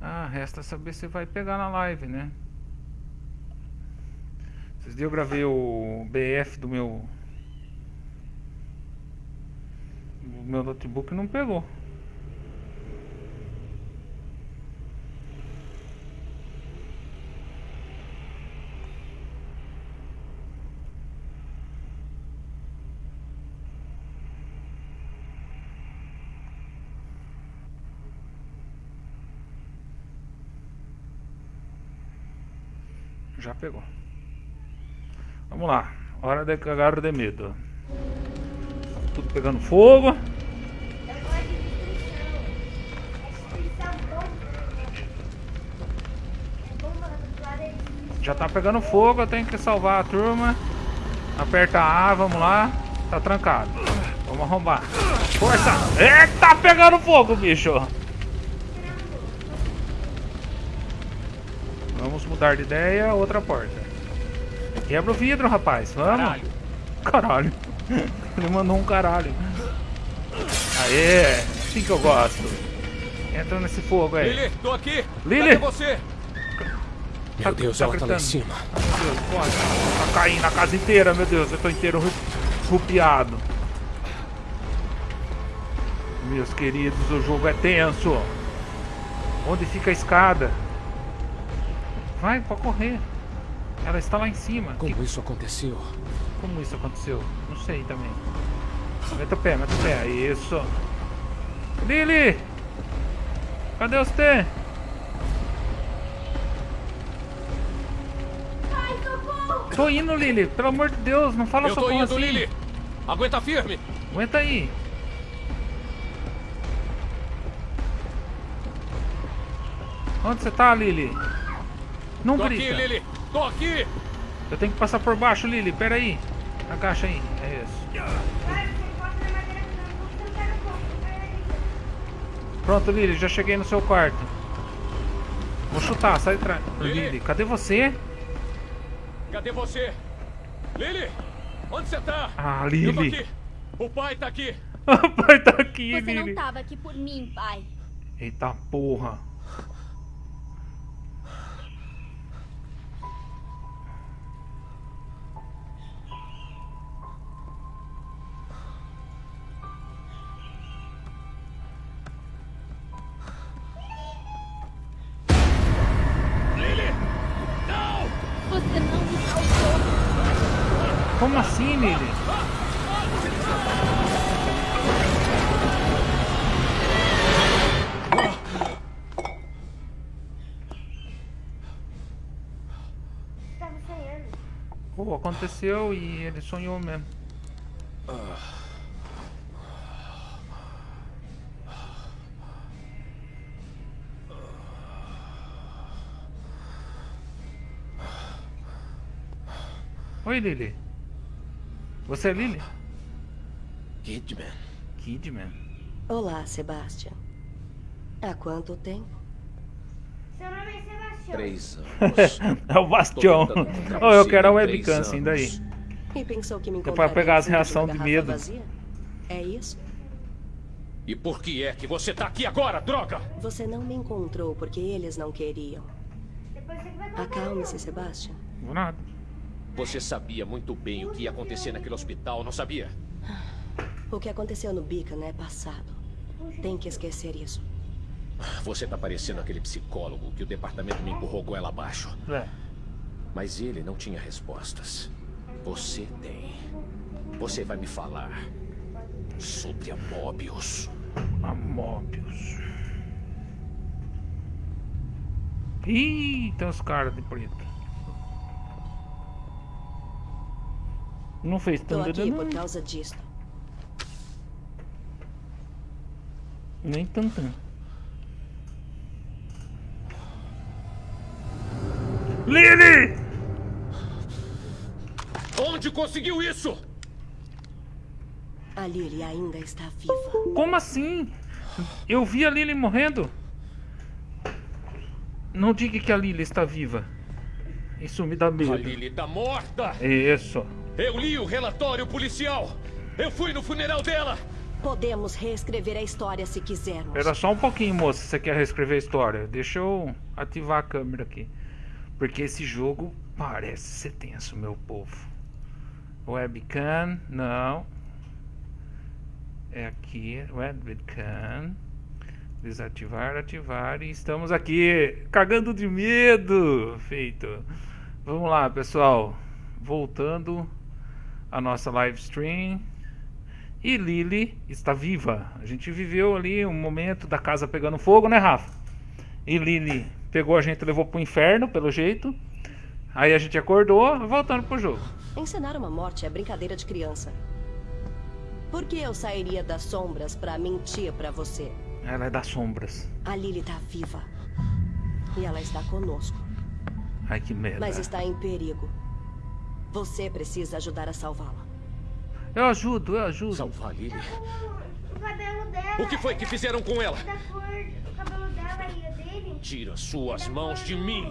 Ah, resta saber se vai pegar na live, né? Dias eu gravei o BF do meu... O meu notebook não pegou. Pegou. Vamos lá. Hora de cagar de medo. Tudo pegando fogo. Já tá pegando fogo, eu tenho que salvar a turma. Aperta A, vamos lá. Tá trancado. Vamos arrombar. Força! Eita, pegando fogo, bicho! Vamos mudar de ideia, outra porta. Quebra o vidro, rapaz. Vamos. Caralho. Caralho. Ele mandou um caralho. Aê, assim que eu gosto. Entra nesse fogo aí. Lili, tô aqui. Lili. Cadê você? Meu tá, Deus, tá ela gritando. tá lá em cima. Meu Deus, pode. Tá caindo a casa inteira, meu Deus. Eu tô inteiro rupiado. Meus queridos, o jogo é tenso. Onde fica a escada? Vai, pode correr. Ela está lá em cima. Como que... isso aconteceu? Como isso aconteceu? Não sei também. Meta o pé, meta o pé. Isso. Lily! Cadê você? Ai, socorro! Tô indo, Lily. Pelo amor de Deus, não fala Eu socorro tô indo, assim. Lily. Aguenta firme. Aguenta aí. Onde você tá, Lily? Não Tô grita. aqui, Lily. Tô aqui. Eu tenho que passar por baixo, Lily. Pera aí. Agacha aí. É isso. Pronto, Lily. Já cheguei no seu quarto. Vou chutar. Sai de trás. Lily. Lily, cadê você? Cadê você? Lily, onde você tá? Ah, Lily. O pai tá aqui. O pai tá aqui, Você Lily. não tava aqui por mim, pai. Eita porra. Aconteceu e ele sonhou mesmo. Oi, Lily. Você é Lily? Kidman. Kidman. Olá, Sebastian. Há quanto tempo? Seu nome é. Três anos. É o Bastião. Oh, eu quero a webcam, assim, daí. E pensou que me pra encontraria pegar as uma de medo. vazia? É isso? E por que é que você tá aqui agora, droga? Você não me encontrou porque eles não queriam. Acalme-se, Sebastian. Vou nada. Você sabia muito bem o que ia acontecer naquele hospital, não sabia? O que aconteceu no Beacon é passado. Tem que esquecer isso. Você tá parecendo aquele psicólogo que o departamento me empurrou com ela abaixo. É. Mas ele não tinha respostas. Você tem. Você vai me falar sobre a Mobius. A Mobius. Ih, tem os caras de preto. Não fez tanto aqui por não. causa disso. Nem tanto. Lily! Onde conseguiu isso? A Lily ainda está viva. Como assim? Eu vi a Lily morrendo. Não diga que a Lily está viva. Isso me dá A medo. Lily tá morta! Isso. Eu li o relatório policial! Eu fui no funeral dela! Podemos reescrever a história se quisermos. Espera só um pouquinho, moça, se você quer reescrever a história. Deixa eu ativar a câmera aqui. Porque esse jogo parece ser tenso, meu povo. Webcam, não. É aqui, webcam. Desativar, ativar. E estamos aqui, cagando de medo. Feito. Vamos lá, pessoal. Voltando a nossa live stream. E Lily está viva. A gente viveu ali um momento da casa pegando fogo, né, Rafa? E Lily pegou a gente, levou pro inferno, pelo jeito. Aí a gente acordou, voltando pro jogo. Encenar uma morte é brincadeira de criança. Por que eu sairia das sombras pra mentir pra você? Ela é das sombras. A Lily tá viva. E ela está conosco. Ai, que merda. Mas está em perigo. Você precisa ajudar a salvá-la. Eu ajudo, eu ajudo. Salvar Lily? O cabelo dela. O que foi que fizeram com ela? Da cor, o cabelo dela dele. Tira suas mãos de mim.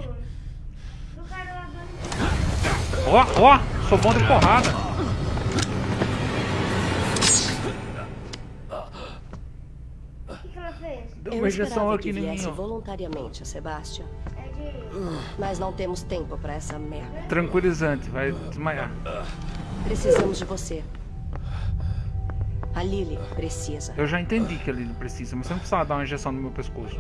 Ó, ó, sou bom de porrada. O que, ela fez? Deu Eu uma injeção esperava aqui que em mim, voluntariamente, Sebastian. É de... Mas não temos tempo pra essa merda. Tranquilizante, vai desmaiar. Precisamos de você. A Lily precisa. Eu já entendi que ele precisa, mas você não precisava dar uma injeção no meu pescoço.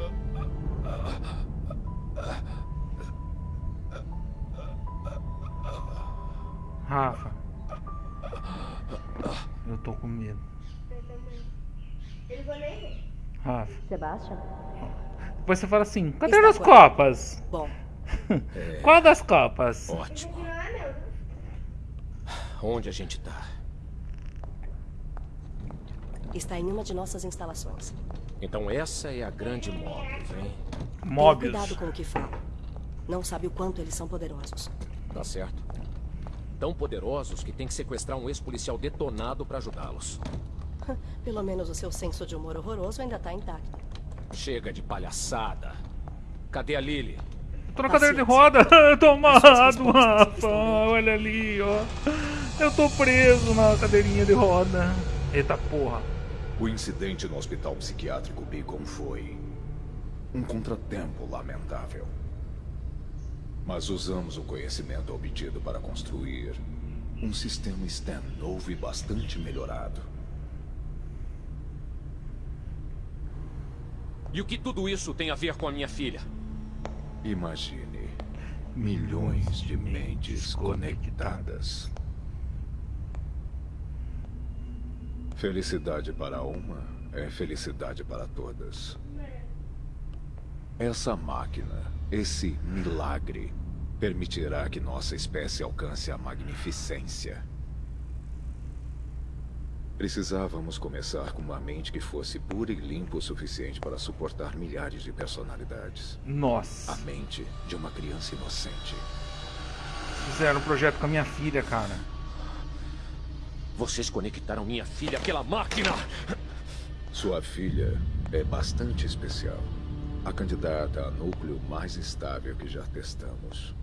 Sebastian? Depois você fala assim, cadê as copas? Bom, Qual das copas? Ótimo. É. Onde a gente tá? está em uma de nossas instalações. Então essa é a grande Mobius, hein? Tenha Mobius. cuidado com o que fala. Não sabe o quanto eles são poderosos. Tá certo. Tão poderosos que tem que sequestrar um ex-policial detonado pra ajudá-los. Pelo menos o seu senso de humor horroroso ainda tá intacto. Chega de palhaçada. Cadê a Lily? Tô na cadeira de roda. Eu tô amarrado, respostas Rafa. Olha ali, ó. Eu tô preso na cadeirinha de roda. Eita porra. O incidente no hospital psiquiátrico Beacon foi um contratempo lamentável. Mas usamos o conhecimento obtido para construir um sistema STEM novo e bastante melhorado. E o que tudo isso tem a ver com a minha filha? Imagine milhões de mentes conectadas. Felicidade para uma é felicidade para todas. Essa máquina, esse milagre, permitirá que nossa espécie alcance a magnificência. Precisávamos começar com uma mente que fosse pura e limpa o suficiente para suportar milhares de personalidades. Nossa. A mente de uma criança inocente. Fizeram um projeto com a minha filha, cara. Vocês conectaram minha filha àquela máquina! Sua filha é bastante especial. A candidata a núcleo mais estável que já testamos.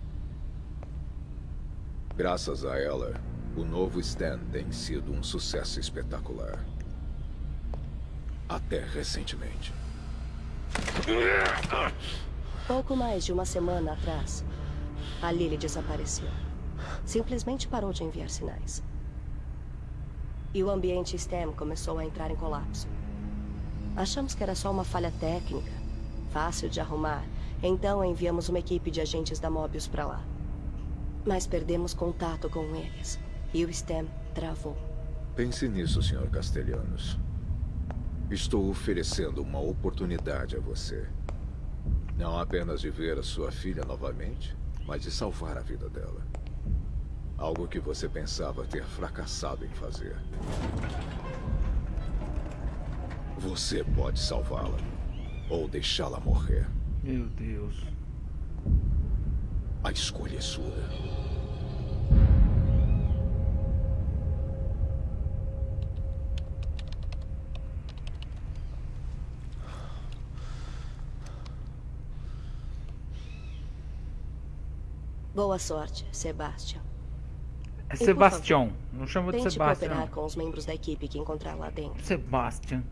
Graças a ela, o novo Stan tem sido um sucesso espetacular. Até recentemente. Pouco mais de uma semana atrás, a Lily desapareceu. Simplesmente parou de enviar sinais. E o ambiente STEM começou a entrar em colapso. Achamos que era só uma falha técnica, fácil de arrumar, então enviamos uma equipe de agentes da Mobius para lá. Mas perdemos contato com eles, e o STEM travou. Pense nisso, Sr. Castelhanos. Estou oferecendo uma oportunidade a você. Não apenas de ver a sua filha novamente, mas de salvar a vida dela. Algo que você pensava ter fracassado em fazer. Você pode salvá-la. Ou deixá-la morrer. Meu Deus. A escolha é sua. Boa sorte, Sebastian. É Sebastião. Não chama de Sebastião. cooperar com os membros da equipe que encontrar lá dentro. Sebastian.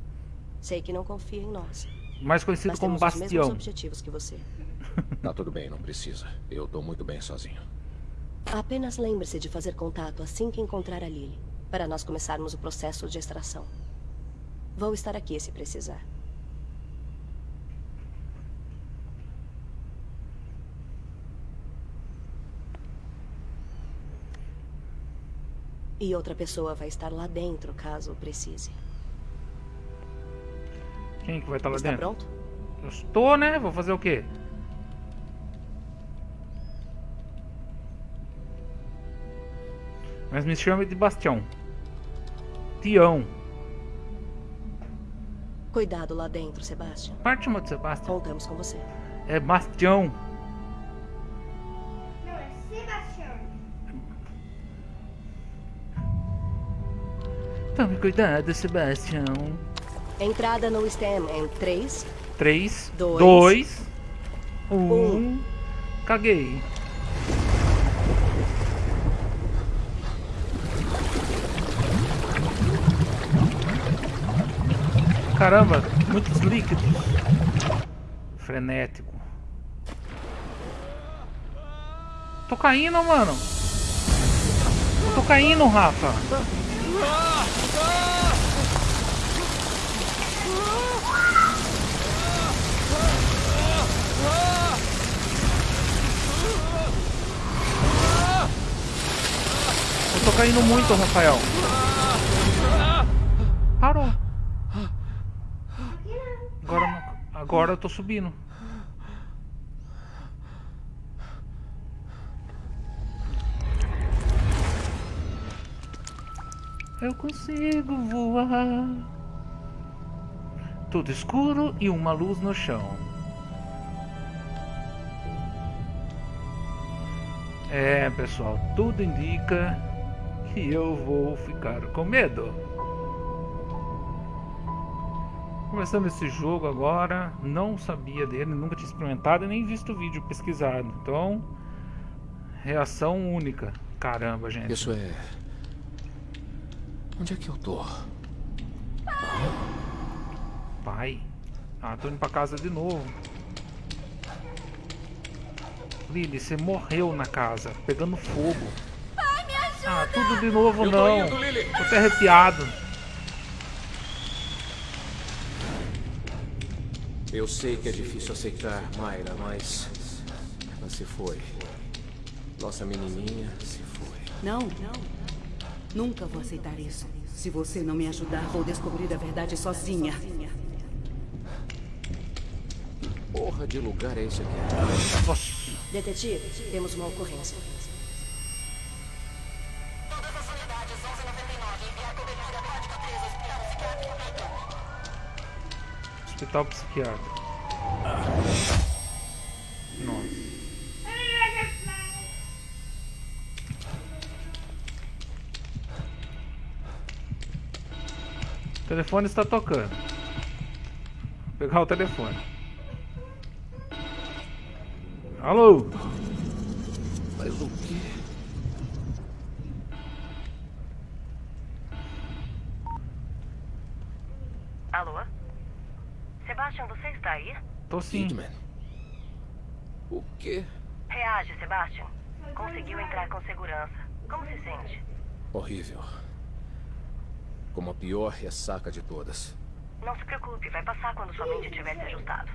Sei que não confia em nós. Mais conhecido Mas como temos os mesmos Bastião. objetivos que você. Tá tudo bem, não precisa. Eu tô muito bem sozinho. Apenas lembre-se de fazer contato assim que encontrar a Lily, para nós começarmos o processo de extração. Vou estar aqui se precisar. E outra pessoa vai estar lá dentro, caso precise. Quem que vai estar lá Está dentro? pronto? Eu estou, né? Vou fazer o quê? Mas me chame de Bastião. Tião. Cuidado lá dentro, Sebastian. Parte de Sebastião. Contamos com você. É Bastião. Não, é Sebastião. Tome cuidado, Sebastião. Entrada no STEM em 3, 3, Dois. 2, 1. Um. Caguei. Caramba, muitos líquidos. Frenético. Tô caindo, mano. Tô caindo, Rafa. Eu tô caindo muito, Rafael. Parou. Agora, agora eu tô subindo. Eu consigo voar. Tudo escuro e uma luz no chão. É, pessoal, tudo indica que eu vou ficar com medo. Começando esse jogo agora, não sabia dele, nunca tinha experimentado e nem visto o vídeo pesquisado. Então, reação única. Caramba, gente. Isso é. Onde é que eu tô? Pai. Ah, tô indo pra casa de novo. Lily, você morreu na casa, pegando fogo. Ah, tudo de novo Eu tô não. indo, Lily. Tô até arrepiado. Eu sei que é difícil aceitar, Mayra, mas. Ela se foi. Nossa menininha se foi. Não, nunca vou aceitar isso. Se você não me ajudar, vou descobrir a verdade sozinha. Porra de lugar é esse aqui? Detetive, temos uma ocorrência. Hospital psiquiátrico. Nossa. O telefone está tocando. Vou pegar o telefone. Alô? Mas o? Alô? Sebastian, você está aí? Kidman. O quê? Reage, Sebastian. Conseguiu entrar com segurança. Como se sente? Horrível. Como a pior ressaca de todas. Não se preocupe, vai passar quando sua mente estiver se ajustado.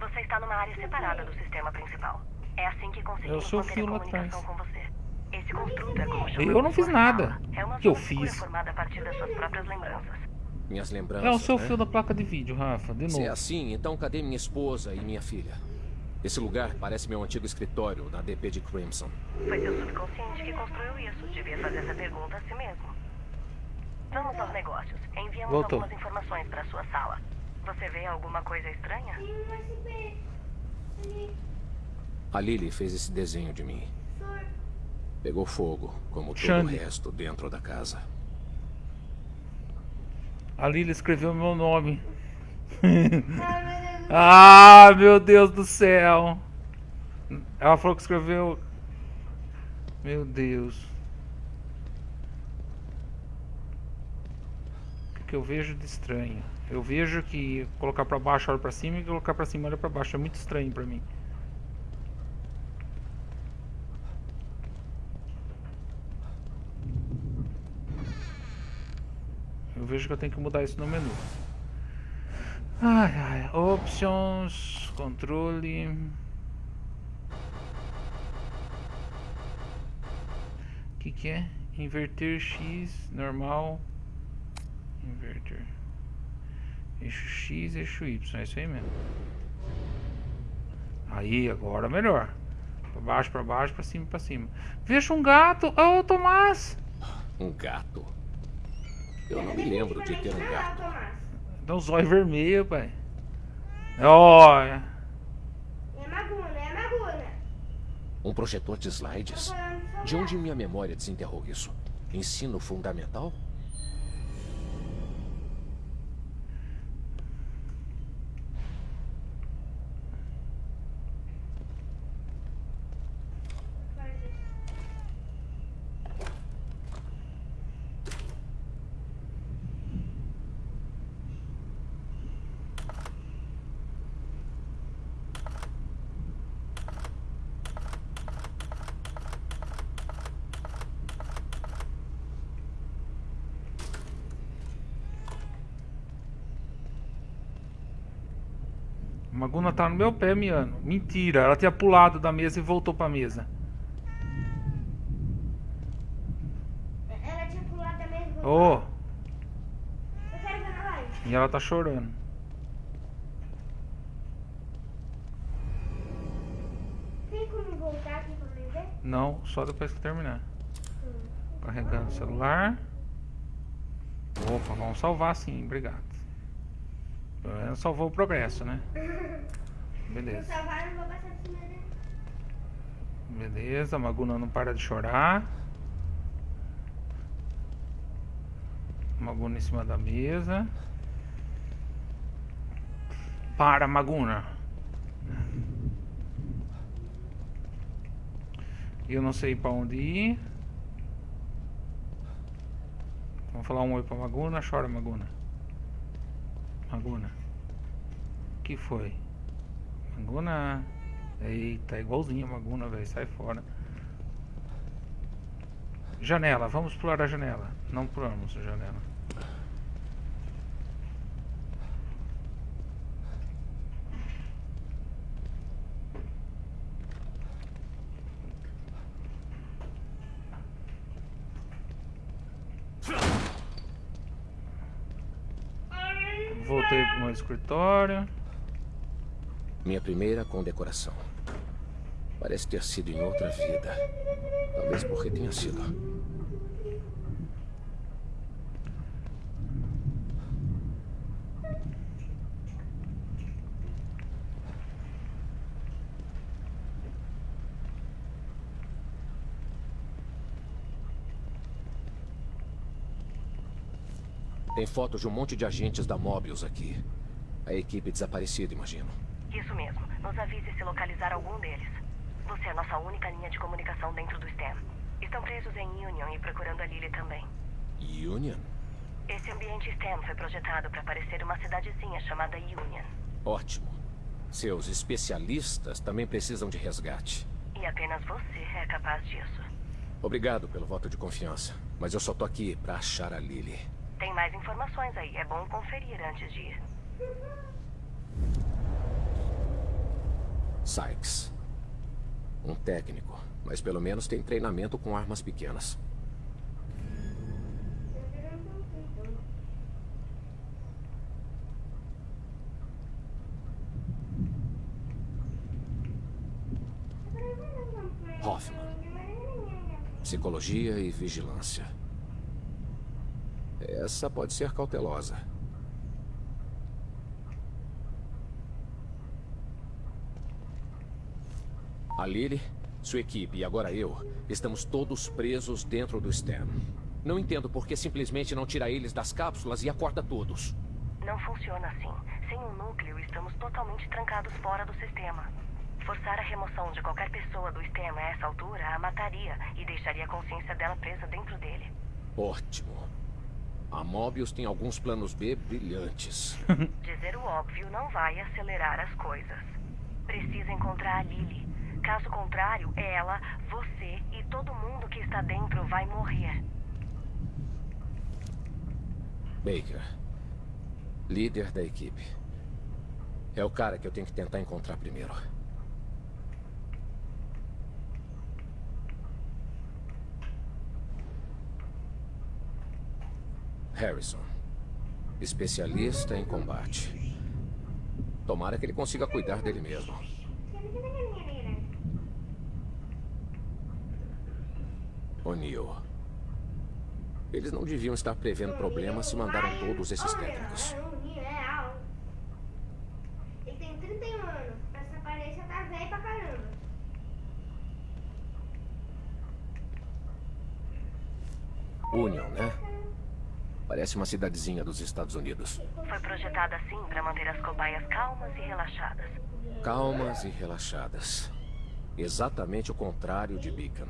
Você está numa área separada do sistema principal. É assim que conseguimos Eu sou o manter a comunicação atrás. com você. Esse construto é como chamamos Eu não fiz nada. É uma Que eu fiz? formada a partir das suas próprias lembranças. Minhas lembranças. É o seu né? fio da placa de vídeo, Rafa, de Se é novo. assim, então cadê minha esposa e minha filha? Esse lugar parece meu antigo escritório na DP de Crimson. Foi seu subconsciente que construiu isso. Devia fazer essa pergunta a si mesmo. Vamos aos negócios. Enviamos Voltou. algumas informações para sua sala. Você vê alguma coisa estranha? A Lily fez esse desenho de mim. Pegou fogo, como todo Xande. o resto dentro da casa. A Lila escreveu meu nome. ah, meu Deus do céu. Ela falou que escreveu. Meu Deus. O que eu vejo de estranho? Eu vejo que colocar para baixo, olha para cima e colocar para cima, olha para baixo. É muito estranho para mim. Eu vejo que eu tenho que mudar isso no menu. Ai, ai. Options, controle. O que, que é? Inverter X, normal. Inverter. Eixo X, eixo Y. É isso aí mesmo. Aí, agora melhor. Pra baixo, pra baixo, pra cima, pra cima. Veja um gato. Ô, oh, Tomás! Um gato? Eu não me lembro de ter um gato. Dá um zóio vermelho, pai. Olha. É Maguna, é Maguna. Um projetor de slides? De onde minha memória desenterrou isso? Ensino fundamental? Maguna tá no meu pé, Miano. Mentira, ela tinha pulado da mesa e voltou pra mesa. Ela tinha pulado da mesa e voltou. Oh, e ela tá chorando. Tem como voltar aqui pra mim ver? Não, só depois que terminar. Carregando o celular. Opa, vamos salvar sim, obrigado. Pelo menos salvou o progresso, né? Beleza. salvar, eu não vou passar de cima dele. Beleza, Maguna não para de chorar. Maguna em cima da mesa. Para, Maguna. Eu não sei pra onde ir. Vamos falar um oi pra Maguna. Chora, Maguna. Maguna. O que foi? Maguna. Eita, é igualzinho a Maguna, velho. Sai fora. Janela, vamos pular a janela. Não pulamos a janela. Voltei pro meu escritório. Minha primeira condecoração. Parece ter sido em outra vida. Talvez porque tenha sido. Tem fotos de um monte de agentes da Mobius aqui. A equipe desaparecida, imagino. Isso mesmo. Nos avise se localizar algum deles. Você é a nossa única linha de comunicação dentro do STEM. Estão presos em Union e procurando a Lily também. Union? Esse ambiente STEM foi projetado para parecer uma cidadezinha chamada Union. Ótimo. Seus especialistas também precisam de resgate. E apenas você é capaz disso. Obrigado pelo voto de confiança, mas eu só tô aqui pra achar a Lily. Tem mais informações aí. É bom conferir antes de ir. Sykes. Um técnico, mas pelo menos tem treinamento com armas pequenas. Hoffman. Psicologia e vigilância. Essa pode ser cautelosa. A Lily, sua equipe e agora eu, estamos todos presos dentro do STEM. Não entendo por que simplesmente não tira eles das cápsulas e acorda todos. Não funciona assim. Sem um núcleo, estamos totalmente trancados fora do sistema. Forçar a remoção de qualquer pessoa do sistema a essa altura a mataria e deixaria a consciência dela presa dentro dele. Ótimo. A Mobius tem alguns planos B brilhantes. Dizer o óbvio não vai acelerar as coisas. Precisa encontrar a Lily. Caso contrário, ela, você e todo mundo que está dentro vai morrer. Baker. Líder da equipe. É o cara que eu tenho que tentar encontrar primeiro. Harrison. Especialista em combate. Tomara que ele consiga cuidar dele mesmo. O'Neill. Eles não deviam estar prevendo problemas se mandaram todos esses técnicos. Ele tem 31 anos. Essa aparência tá velha pra caramba. Union, né? Parece uma cidadezinha dos Estados Unidos. Foi projetada assim para manter as cobaias calmas e relaxadas. Calmas e relaxadas. Exatamente o contrário de Beacon.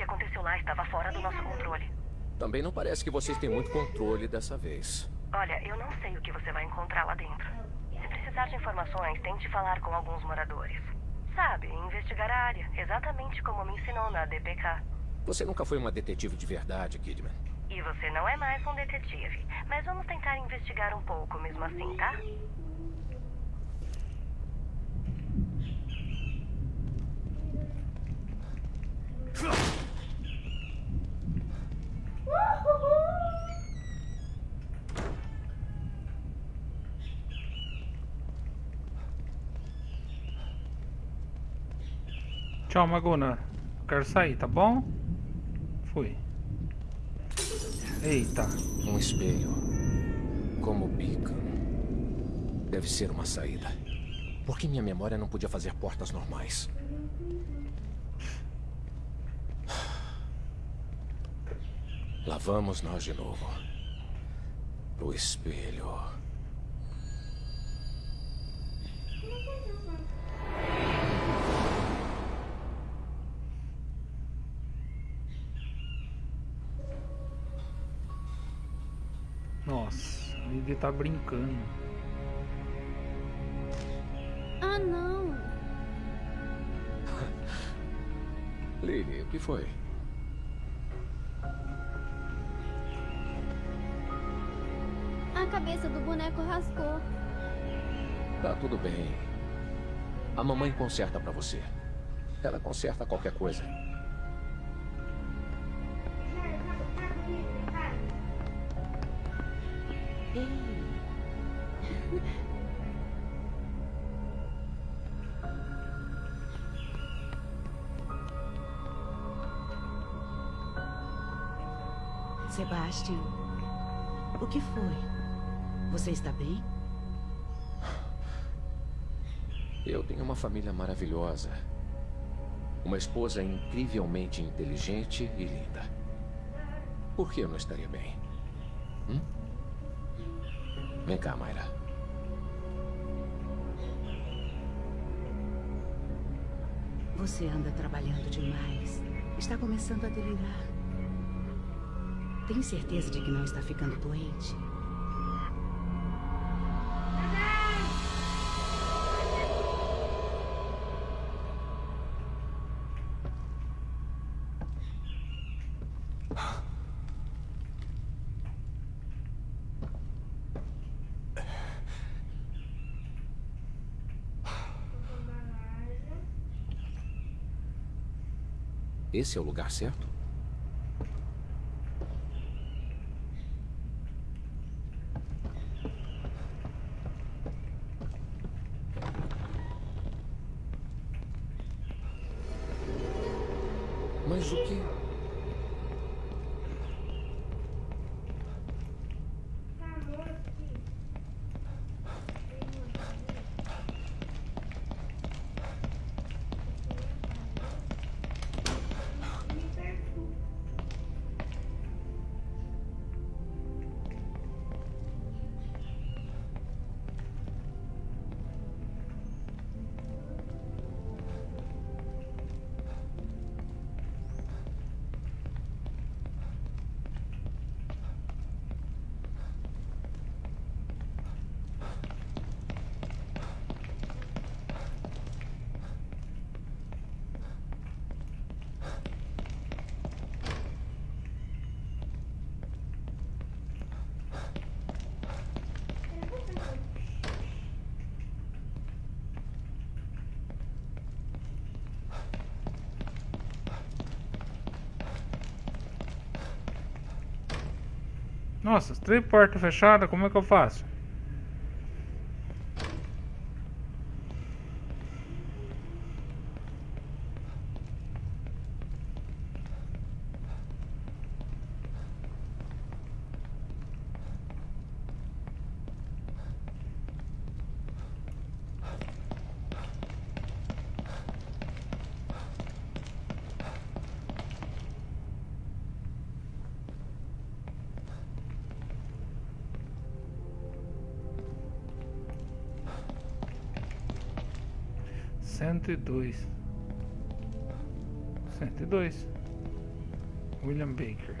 O que aconteceu lá estava fora do nosso controle. Também não parece que vocês têm muito controle dessa vez. Olha, eu não sei o que você vai encontrar lá dentro. Se precisar de informações, tente falar com alguns moradores. Sabe, investigar a área, exatamente como me ensinou na DPK. Você nunca foi uma detetive de verdade, Kidman. E você não é mais um detetive. Mas vamos tentar investigar um pouco mesmo assim, tá? Tchau, Magona. Quero sair, tá bom? Fui. Eita. Um espelho. Como Beacon. Deve ser uma saída. Por que minha memória não podia fazer portas normais? Lá vamos nós de novo. Pro espelho. Nossa, ele tá brincando. Ah, não. Lily, o que foi? Cabeça do boneco rasgou. Tá tudo bem. A mamãe conserta pra você. Ela conserta qualquer coisa. Você está bem? Eu tenho uma família maravilhosa. Uma esposa incrivelmente inteligente e linda. Por que eu não estaria bem? Hum? Vem cá, Mayra. Você anda trabalhando demais. Está começando a delirar. Tem certeza de que não está ficando doente? Esse é o lugar certo? Nossa, três portas fechadas, como é que eu faço? Cento e dois. Cento e dois. William Baker.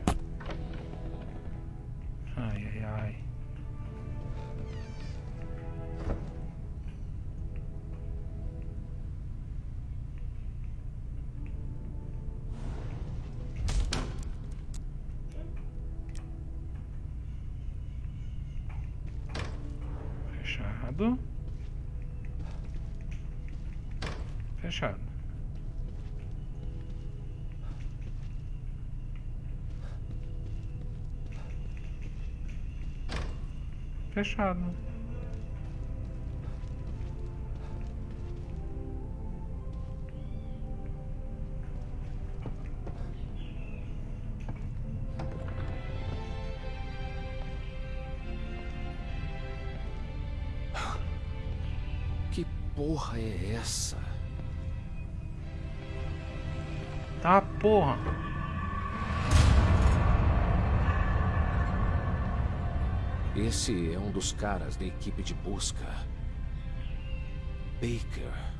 Fechado. Que porra é essa? Tá, porra. Esse é um dos caras da equipe de busca. Baker.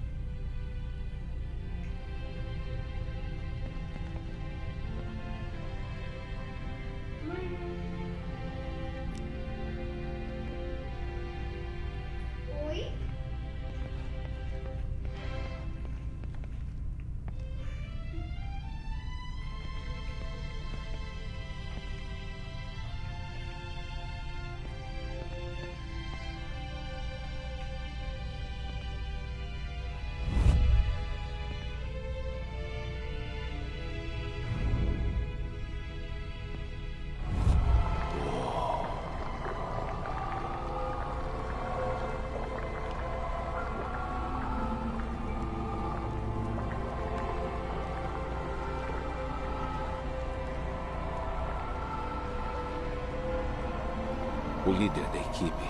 O líder da equipe.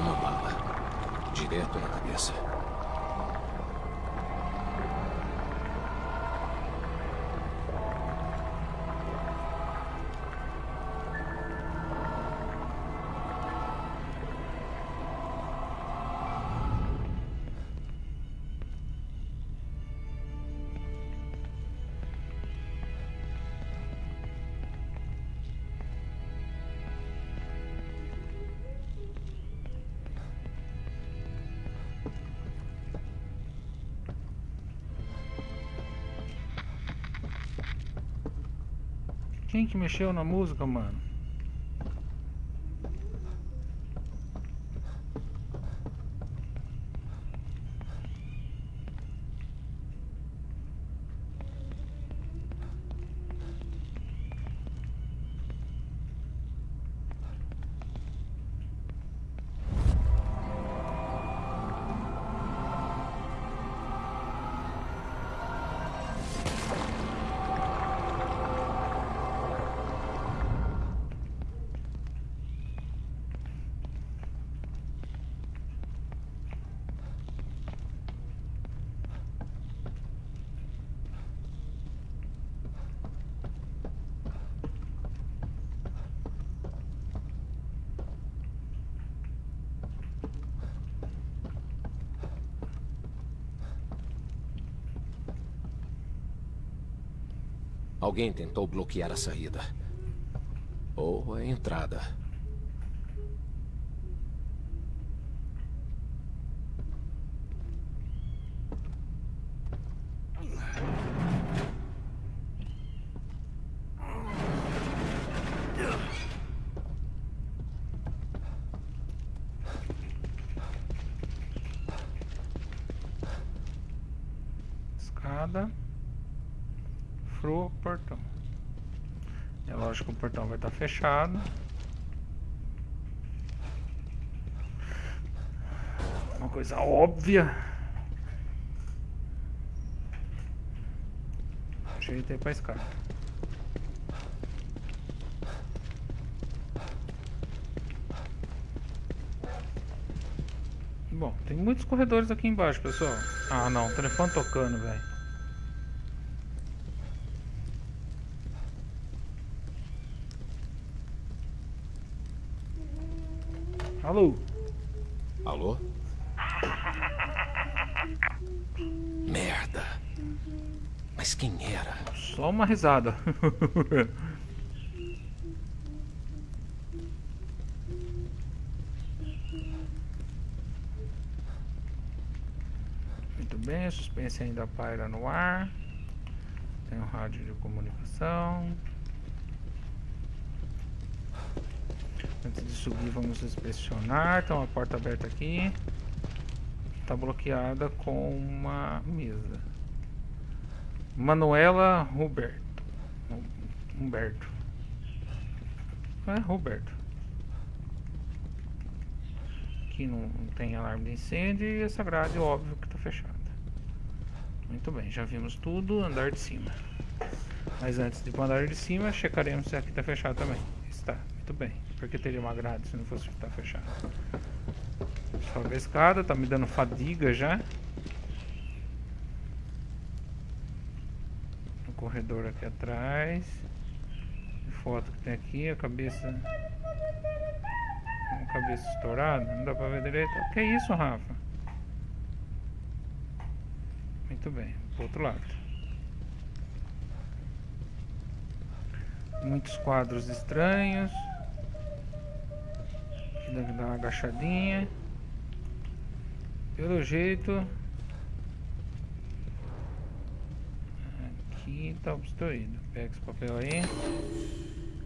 Uma bala. Direto na cabeça. Quem que mexeu na música, mano? Alguém tentou bloquear a saída. Ou a entrada. Escada. Furou o portão. É lógico que o portão vai estar fechado. Uma coisa óbvia. Ajeitei pra escada. Bom, tem muitos corredores aqui embaixo, pessoal. Ah, não, o telefone tocando, velho. Alô? Alô? Merda. Mas quem era? Só uma risada. Muito bem, suspense ainda paira no ar. Tem um rádio de comunicação. Antes de subir, vamos inspecionar. Tem uma porta aberta aqui. Está bloqueada com uma mesa. Manuela Roberto. Humberto. É, Roberto. Aqui não, não tem alarme de incêndio e essa grade, óbvio, que está fechada. Muito bem, já vimos tudo. Andar de cima. Mas antes de andar de cima, checaremos se aqui está fechado também. Está, muito bem. Porque teria uma grade se não fosse estar fechado. Sobe a escada, tá me dando fadiga já. O corredor aqui atrás. Foto que tem aqui, a cabeça. A cabeça estourada, não dá pra ver direito. Que é isso, Rafa? Muito bem, pro outro lado. Muitos quadros estranhos. Dá uma agachadinha. Pelo jeito. Aqui tá obstruído. Pega esse papel aí.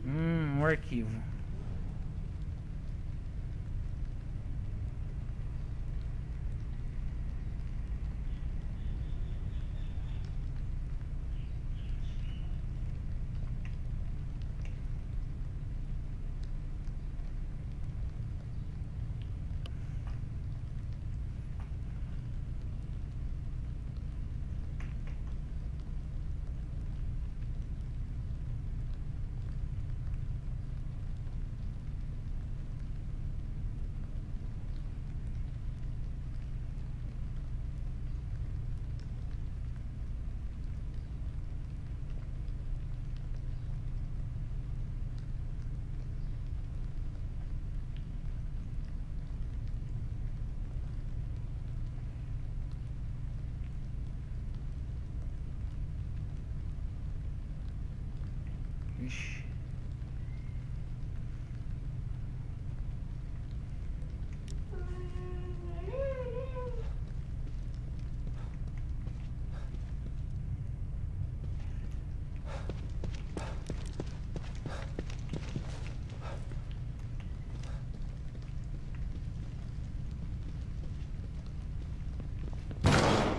Hum, um arquivo.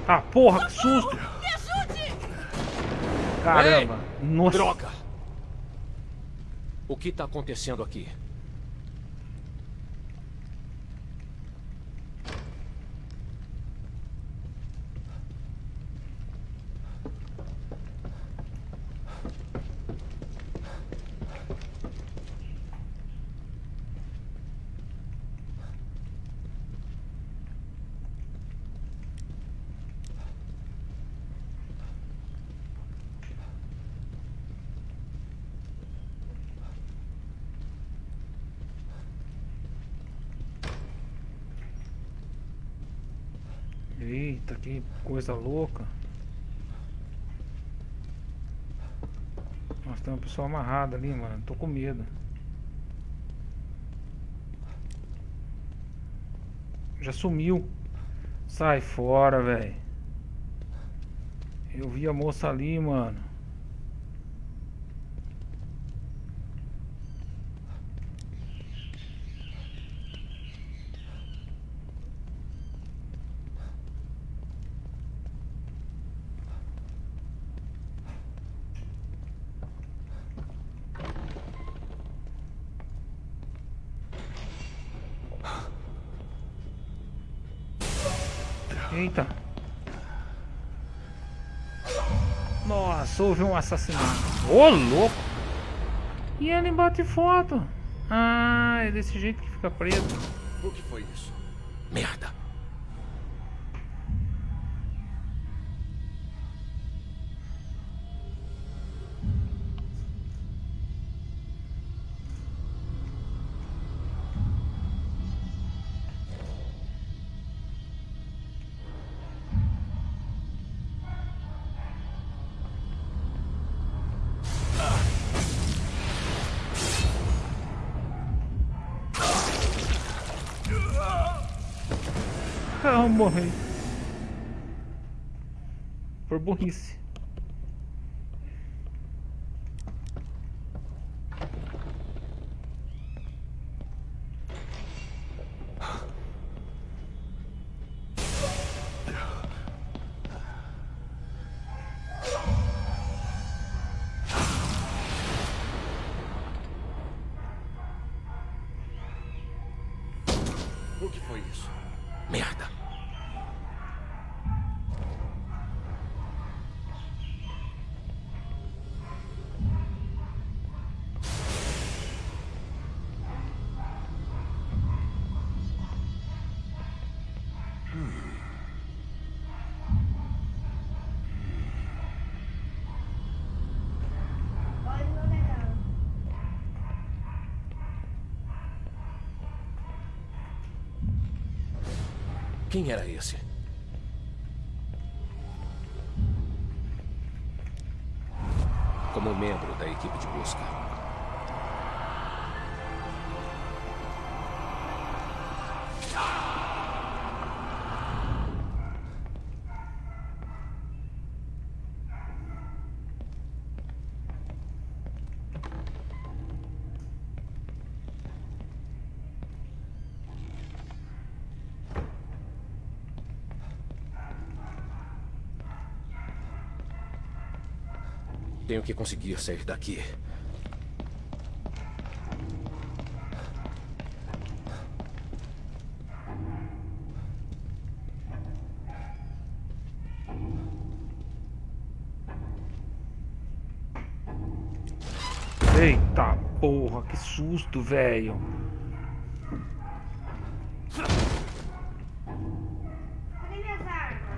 Ah, porra, que susto! Caramba! Nossa! Droga! O que está acontecendo aqui? Eita, que coisa louca. Nossa, tem uma pessoa amarrada ali, mano. Tô com medo. Já sumiu. Sai fora, velho. Eu vi a moça ali, mano. Eita. Nossa, houve um assassinato. Ô, louco! E ele bate foto. Ah, é desse jeito que fica preto. O que foi isso? Merda. Morri. Por burrice. Quem era esse? Como membro da equipe de busca. Tenho que conseguir sair daqui. Eita porra, que susto, velho. Cadê minhas armas?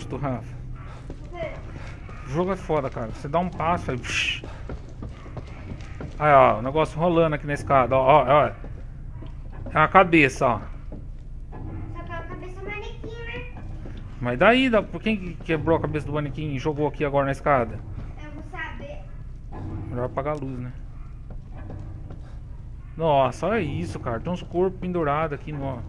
Susto, Rafa. O jogo é foda, cara. Você dá um passo aí. psh. Aí, ó, o negócio rolando aqui na escada, ó, ó, ó. É a cabeça, ó. Só que é a cabeça manequim, né? Mas daí, da- por quem que quebrou a cabeça do manequim e jogou aqui agora na escada? Eu vou saber. Melhor apagar a luz, né? Nossa, olha isso, cara. Tem uns corpos pendurados aqui no.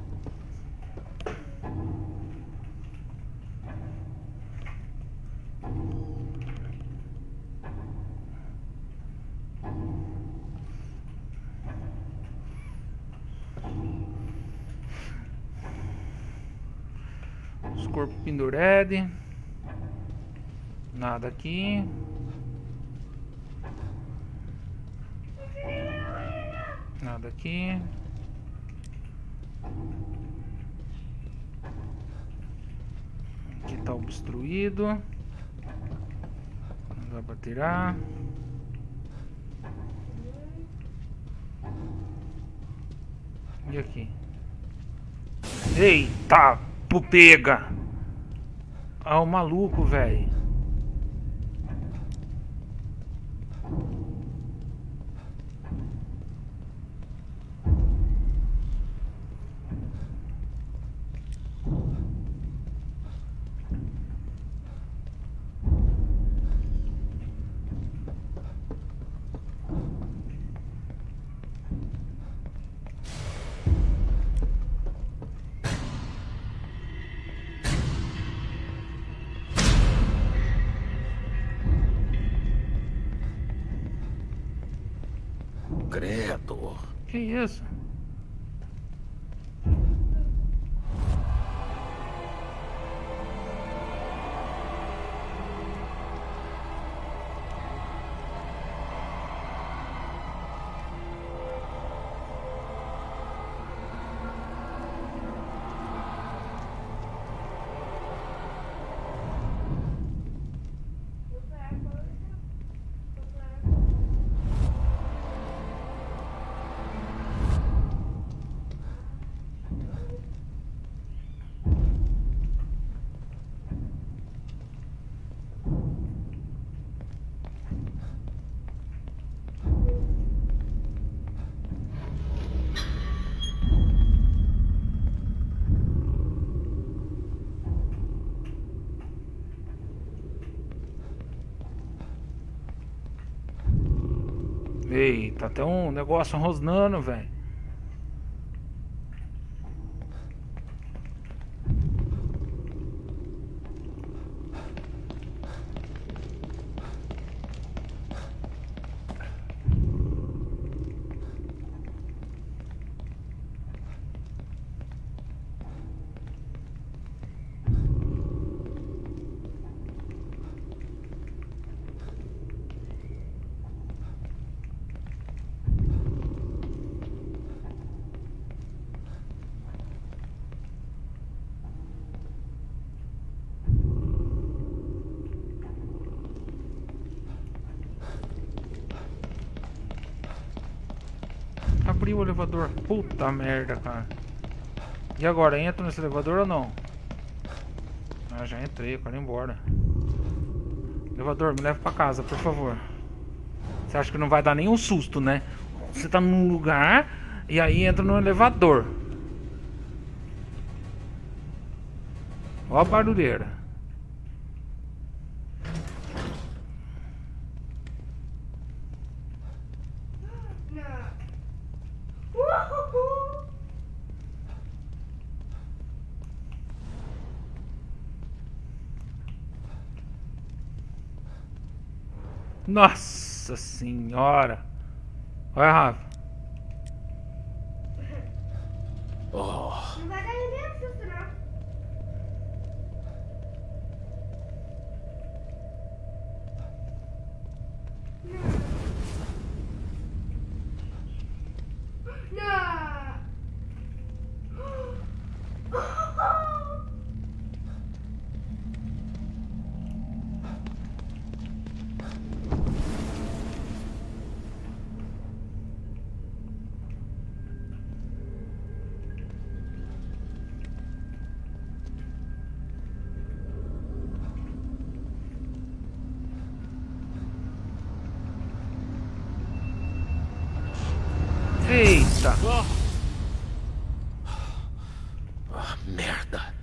Os corpos pendurede. Nada aqui. Nada aqui. Aqui tá obstruído. Não dá pra tirar. E aqui? Eita, pega! Ah, o maluco, velho. Eita, tem um negócio rosnando, velho. Abriu o elevador. Puta merda, cara. E agora, entra nesse elevador ou não? Ah, já entrei, quero ir embora. Elevador, me leva pra casa, por favor. Você acha que não vai dar nenhum susto, né? Você tá num lugar e aí entra no elevador. Ó a barulheira. Nossa senhora. Olha, Rafa. Oh, Não vai dar nenhum susto, não. Não. Eita. ah, merda.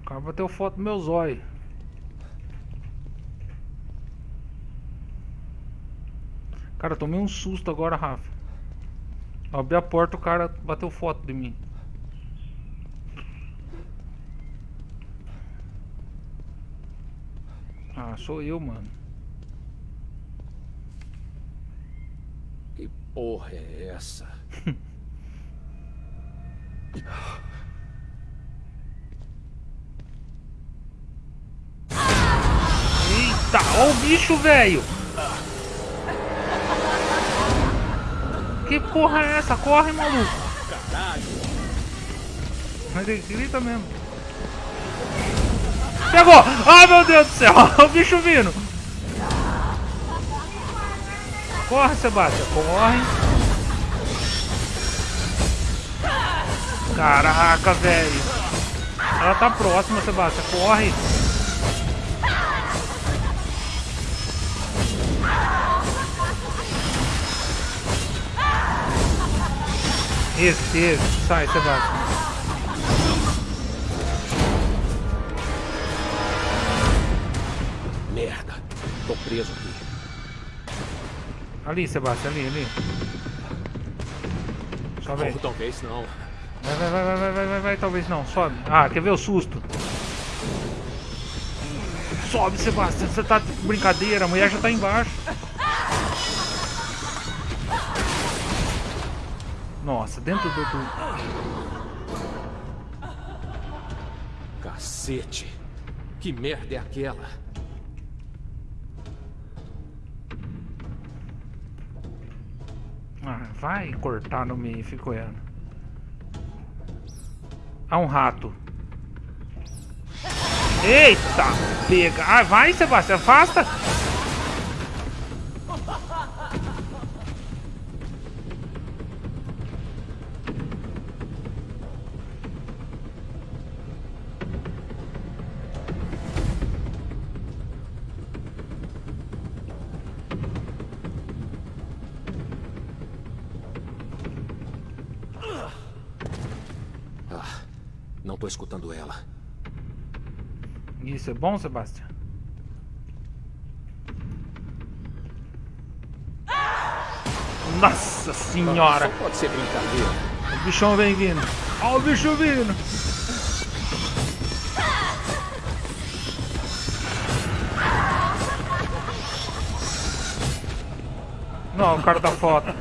O cara bateu foto no meu zóio. Cara, eu tomei um susto agora, Rafa. Eu abri a porta, o cara bateu foto de mim. Ah, sou eu, mano. porra é essa? bicho, velho. Que porra é essa? Corre, maluco. Mas ele grita mesmo. Pegou! Ai, meu Deus do céu. o bicho vindo. Corre, Sebastião. Corre. Caraca, velho. Ela tá próxima, Sebastião. Corre. Esse, esse. Sai, Sebastião. Merda. Tô preso aqui. Ali, Sebastião, ali, ali. Sobe aí. Ou talvez não. Vai, vai, vai, vai, vai, vai, vai, vai, talvez não. Sobe. Ah, quer ver o susto? Sobe, Sebastião. Você tá de brincadeira, a mulher já tá embaixo. Nossa, dentro do... do... Cacete. Que merda é aquela? Ah, vai cortar no meio, fico olhando. Ah, um rato. Eita! Pega! Ah, vai, Sebastião, afasta! É bom, Sebastião? Nossa senhora! Só pode ser brincadeira. O bichão vem vindo. Olha o bicho vindo. Não, o cara da foto.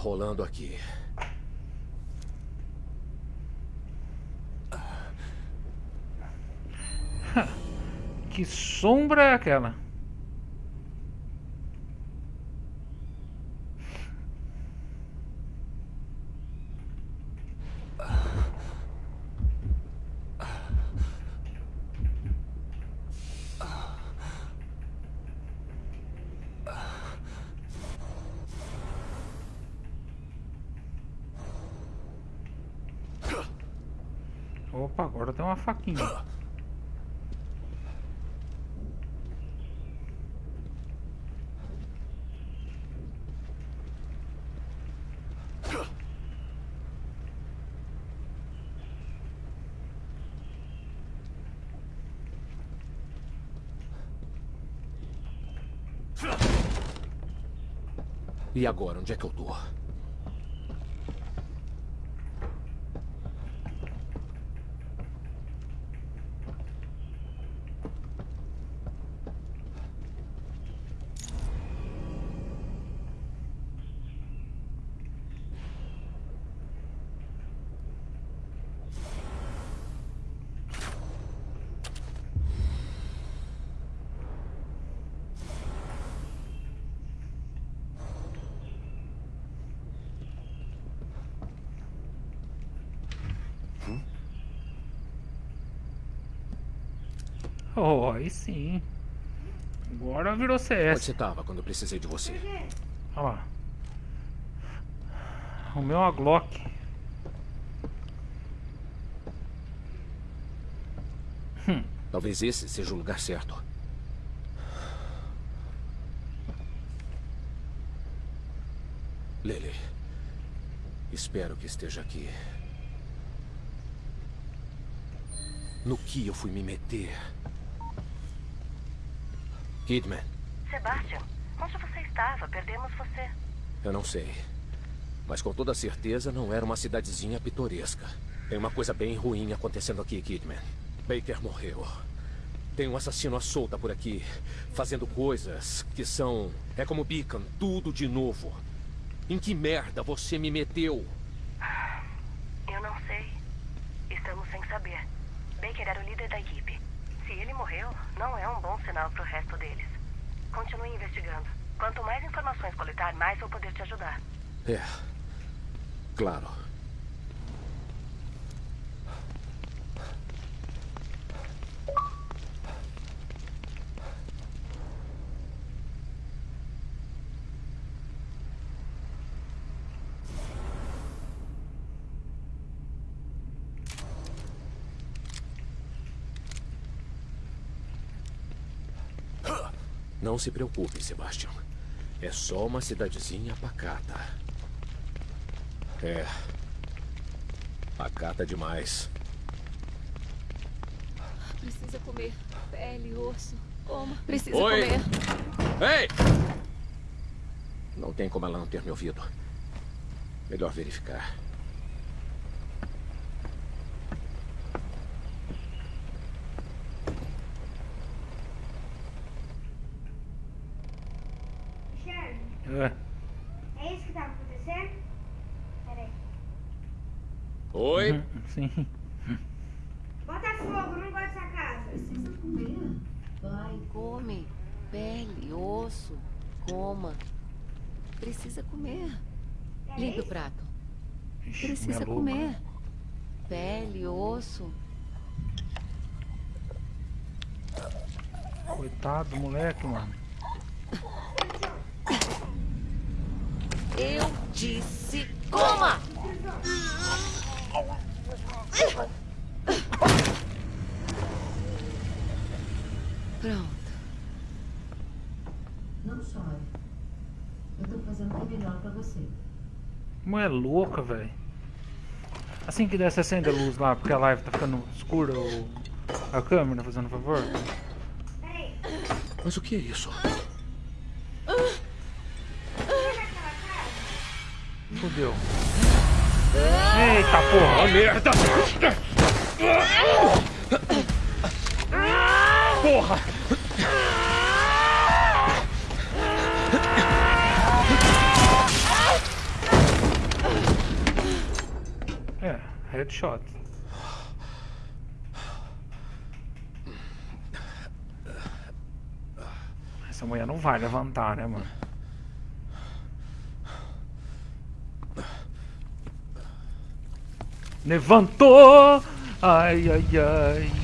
Rolando aqui? Que sombra é aquela? Opa, agora tem uma faquinha. E agora, onde é que eu tô? aí sim. Agora virou CS. Onde você tava quando eu precisei de você? Olha lá. O meu é Glock. Hum. Talvez esse seja o lugar certo. Lele, espero que esteja aqui. No que eu fui me meter? Kidman. Sebastian, onde você estava? Perdemos você. Eu não sei. Mas com toda certeza não era uma cidadezinha pitoresca. Tem uma coisa bem ruim acontecendo aqui, Kidman. Baker morreu. Tem um assassino à solta por aqui, fazendo coisas que são... É como Beacon, tudo de novo. Em que merda você me meteu? Eu não sei. Estamos sem saber. Baker era o líder da equipe. Se ele morreu, não é um bom sinal para o resto deles. Continue investigando. Quanto mais informações coletar, mais vou poder te ajudar. É. Claro. Não se preocupe, Sebastian. É só uma cidadezinha pacata. É. Pacata demais. Precisa comer. Pele, osso. Coma. Precisa Oi. comer. Ei! Não tem como ela não ter me ouvido. Melhor verificar. Charlie, É. é isso que tava acontecendo? Peraí. Oi? Sim. Bota fogo, não gosto dessa casa. Precisa comer. Vai, come. Pele, osso. Coma. Precisa comer. É Limpe o isso? prato. Ixi, Precisa comer. Pele, osso. Coitado do moleque, mano. Eu disse coma! Pronto. Não chore. Eu tô fazendo o melhor pra você. Mulher louca, velho. Assim que der, você acende a luz lá, porque a live tá ficando escura. O... A câmera, fazendo favor. Peraí. Mas o que é isso? Fudeu. Eita porra! merda! Porra! Headshot. Essa mulher não vai levantar, né, mano? Levantou! Ai, ai, ai.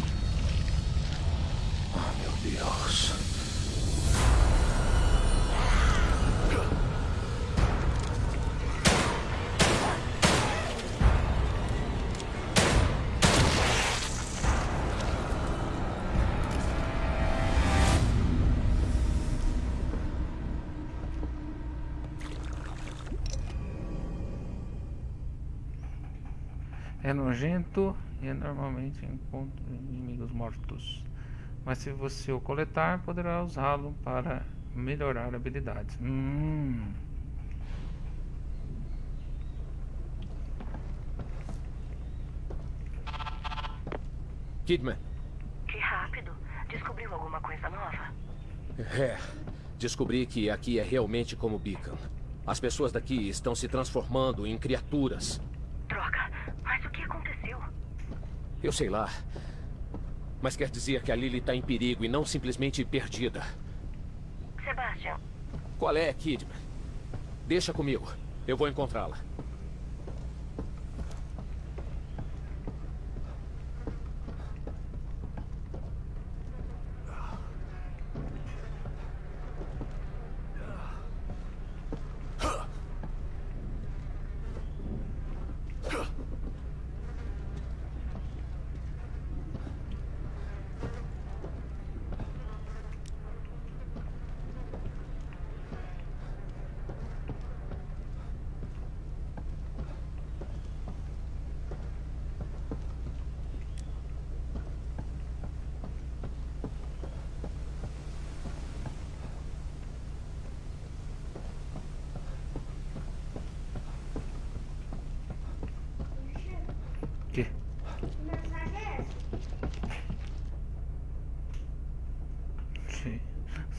Nojento e é normalmente encontra inimigos mortos. Mas se você o coletar, poderá usá-lo para melhorar habilidades. Hum. Kidman. Que rápido. Descobriu alguma coisa nova? É. Descobri que aqui é realmente como Beacon. As pessoas daqui estão se transformando em criaturas. Droga. Mas o que aconteceu? Eu sei lá. Mas quer dizer que a Lily está em perigo e não simplesmente perdida. Sebastian, Qual é, Kidman? Deixa comigo. Eu vou encontrá-la.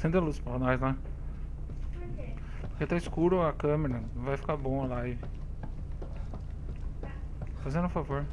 Acende a luz pra nós lá. Porque tá escuro a câmera, vai ficar bom a live. Fazendo um favor.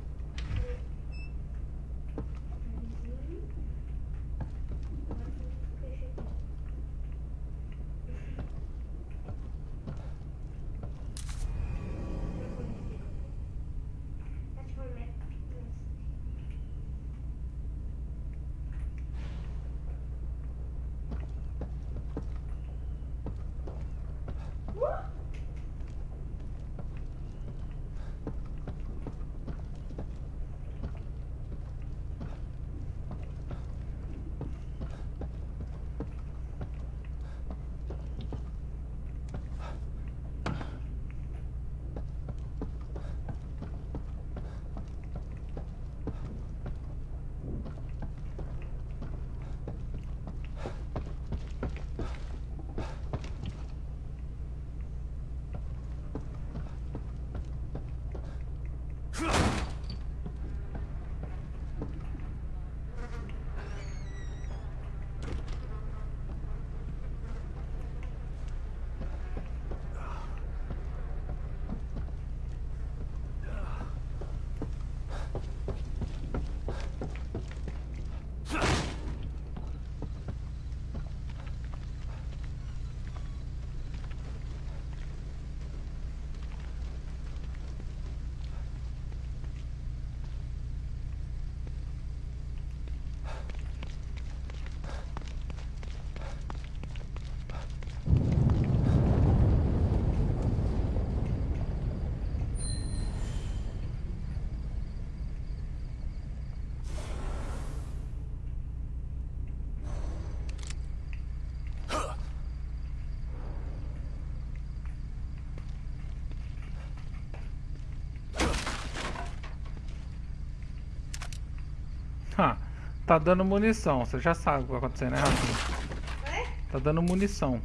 Tá dando munição. Você já sabe o que vai acontecer, né, Rafinha? Tá dando munição.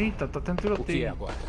Eita, tá tendo tiroteio. O que é agora?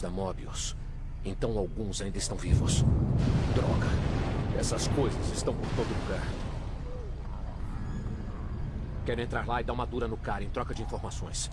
Da Mobius. Então alguns ainda estão vivos. Droga. Essas coisas estão por todo lugar. Quero entrar lá e dar uma dura no cara em troca de informações.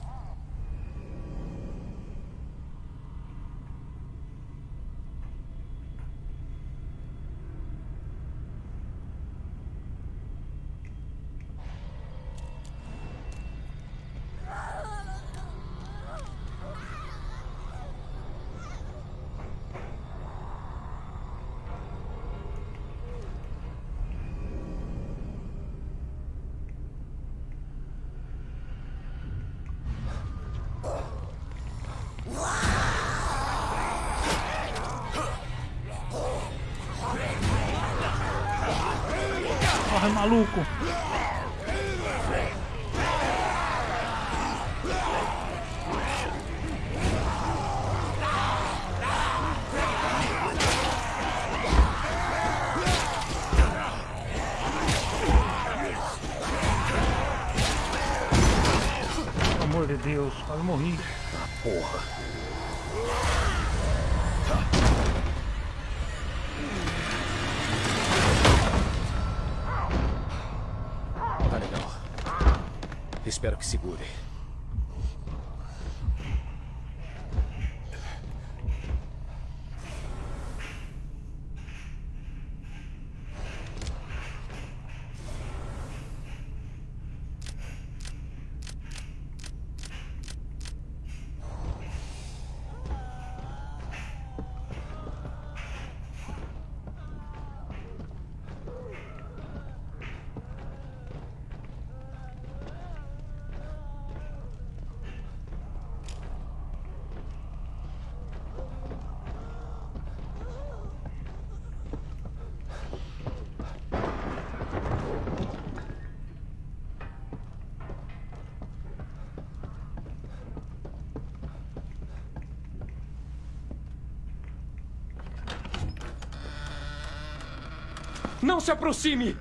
Não se aproxime!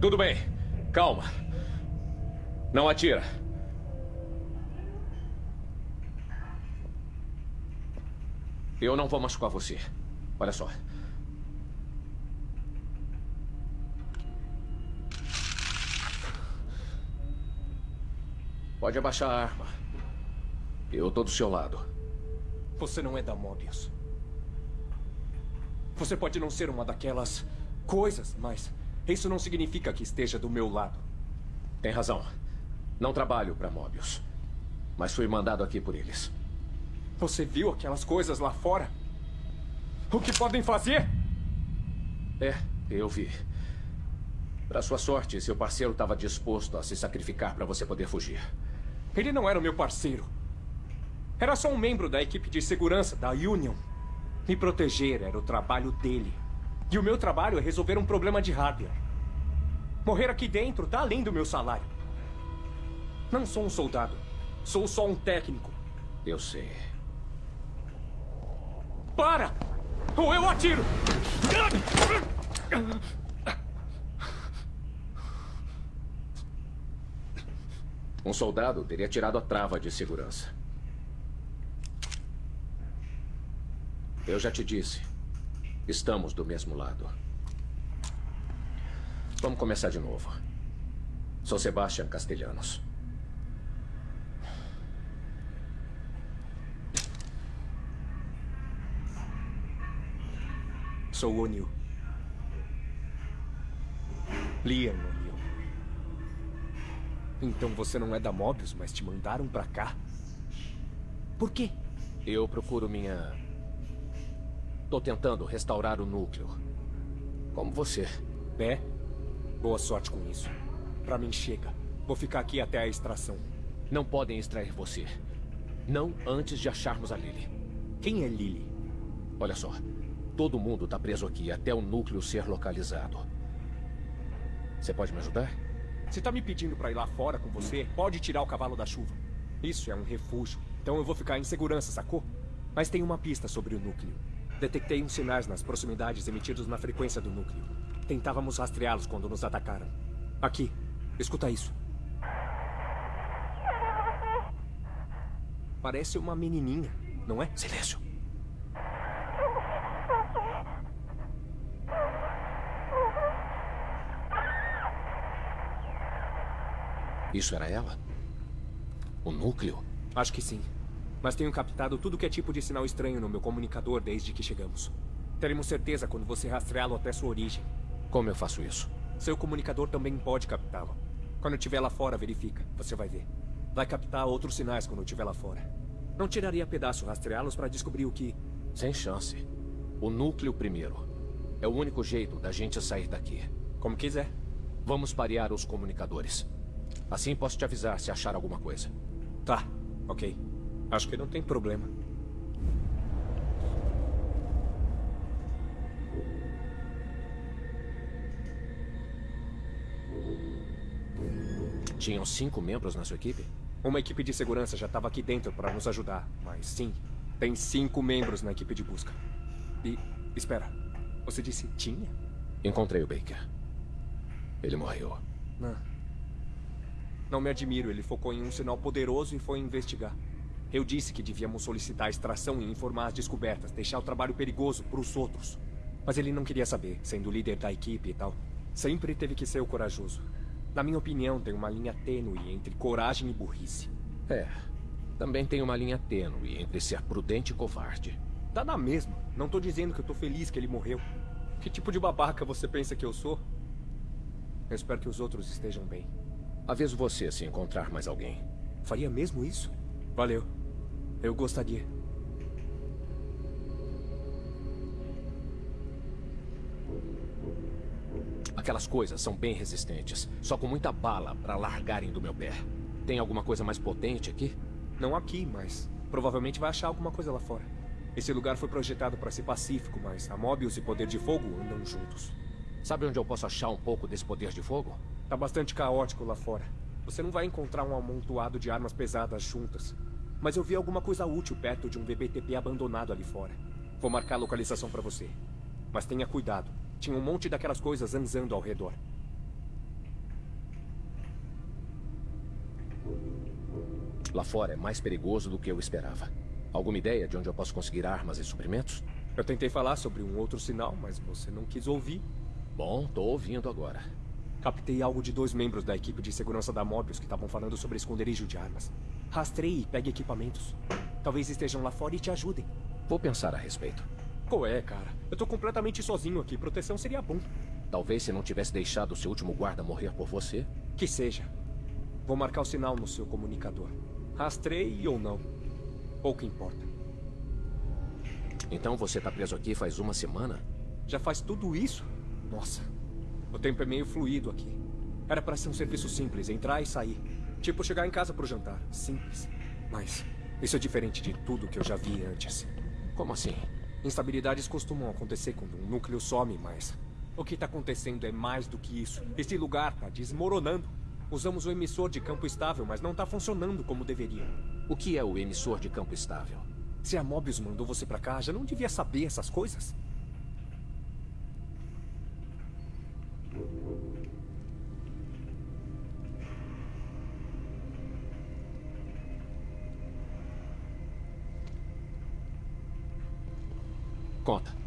Tudo bem. Calma. Não atira. Eu não vou machucar você. Olha só. Pode abaixar a arma. Eu tô do seu lado. Você não é da Mobius. Você pode não ser uma daquelas coisas, mas isso não significa que esteja do meu lado. Tem razão. Não trabalho para Mobius. Mas fui mandado aqui por eles. Você viu aquelas coisas lá fora? O que podem fazer? É, eu vi. Para sua sorte, seu parceiro estava disposto a se sacrificar para você poder fugir. Ele não era o meu parceiro. Era só um membro da equipe de segurança da Union. Me proteger era o trabalho dele. E o meu trabalho é resolver um problema de hardware. Morrer aqui dentro tá além do meu salário. Não sou um soldado. Sou só um técnico. Eu sei. Para! Ou eu atiro! Um soldado teria tirado a trava de segurança. Eu já te disse. Estamos do mesmo lado. Vamos começar de novo. Sou Sebastian Castellanos. Sou o O'Neill. Liam O'Neill. Então você não é da Mobius, mas te mandaram pra cá? Por quê? Eu procuro minha... Tô tentando restaurar o núcleo. Como você. É? Boa sorte com isso. Pra mim chega. Vou ficar aqui até a extração. Não podem extrair você. Não antes de acharmos a Lily. Quem é Lily? Olha só. Todo mundo tá preso aqui até o núcleo ser localizado. Você pode me ajudar? Se tá me pedindo pra ir lá fora com você, pode tirar o cavalo da chuva. Isso é um refúgio. Então eu vou ficar em segurança, sacou? Mas tem uma pista sobre o núcleo. Detectei uns sinais nas proximidades emitidos na frequência do núcleo. Tentávamos rastreá-los quando nos atacaram. Aqui. Escuta isso. Parece uma menininha, não é? Silêncio. Isso era ela? O núcleo? Acho que sim. Mas tenho captado tudo que é tipo de sinal estranho no meu comunicador desde que chegamos. Teremos certeza quando você rastreá-lo até sua origem. Como eu faço isso? Seu comunicador também pode captá-lo. Quando estiver lá fora, verifica. Você vai ver. Vai captar outros sinais quando estiver lá fora. Não tiraria pedaço rastreá-los para descobrir o que... Sem chance. O núcleo primeiro. É o único jeito da gente sair daqui. Como quiser. Vamos parear os comunicadores. Assim posso te avisar se achar alguma coisa. Tá, ok. Acho que não tem problema. Tinham cinco membros na sua equipe? Uma equipe de segurança já estava aqui dentro para nos ajudar. Mas sim, tem cinco membros na equipe de busca. E, espera, você disse tinha? Encontrei o Baker. Ele morreu. Não. Não me admiro, ele focou em um sinal poderoso e foi investigar. Eu disse que devíamos solicitar a extração e informar as descobertas, deixar o trabalho perigoso para os outros. Mas ele não queria saber, sendo o líder da equipe e tal. Sempre teve que ser o corajoso. Na minha opinião, tem uma linha tênue entre coragem e burrice. É. Também tem uma linha tênue entre ser prudente e covarde. Dá na mesma. Não tô dizendo que eu tô feliz que ele morreu. Que tipo de babaca você pensa que eu sou? Eu espero que os outros estejam bem. Aviso você se encontrar mais alguém. Faria mesmo isso? Valeu. Eu gostaria. Aquelas coisas são bem resistentes, só com muita bala para largarem do meu pé. Tem alguma coisa mais potente aqui? Não aqui, mas provavelmente vai achar alguma coisa lá fora. Esse lugar foi projetado para ser pacífico, mas a Mobius e Poder de Fogo andam juntos. Sabe onde eu posso achar um pouco desse poder de fogo? Tá bastante caótico lá fora. Você não vai encontrar um amontoado de armas pesadas juntas. Mas eu vi alguma coisa útil perto de um VBTP abandonado ali fora. Vou marcar a localização para você. Mas tenha cuidado. Tinha um monte daquelas coisas zanzando ao redor. Lá fora é mais perigoso do que eu esperava. Alguma ideia de onde eu posso conseguir armas e suprimentos? Eu tentei falar sobre um outro sinal, mas você não quis ouvir. Bom, tô ouvindo agora. Captei algo de dois membros da equipe de segurança da Mobius que estavam falando sobre esconderijo de armas. Rastreie e pegue equipamentos. Talvez estejam lá fora e te ajudem. Vou pensar a respeito. Qual é, cara? Eu tô completamente sozinho aqui. Proteção seria bom. Talvez se não tivesse deixado o seu último guarda morrer por você. Que seja. Vou marcar o sinal no seu comunicador. Rastreie ou não. Pouco importa. Então você tá preso aqui faz uma semana? Já faz tudo isso? Nossa. O tempo é meio fluido aqui. Era para ser um serviço simples, entrar e sair. Tipo chegar em casa pro jantar. Simples. Mas isso é diferente de tudo que eu já vi antes. Como assim? Instabilidades costumam acontecer quando um núcleo some, mas... O que tá acontecendo é mais do que isso. Esse lugar tá desmoronando. Usamos o emissor de campo estável, mas não tá funcionando como deveria. O que é o emissor de campo estável? Se a Mobius mandou você pra cá, já não devia saber essas coisas? Conta.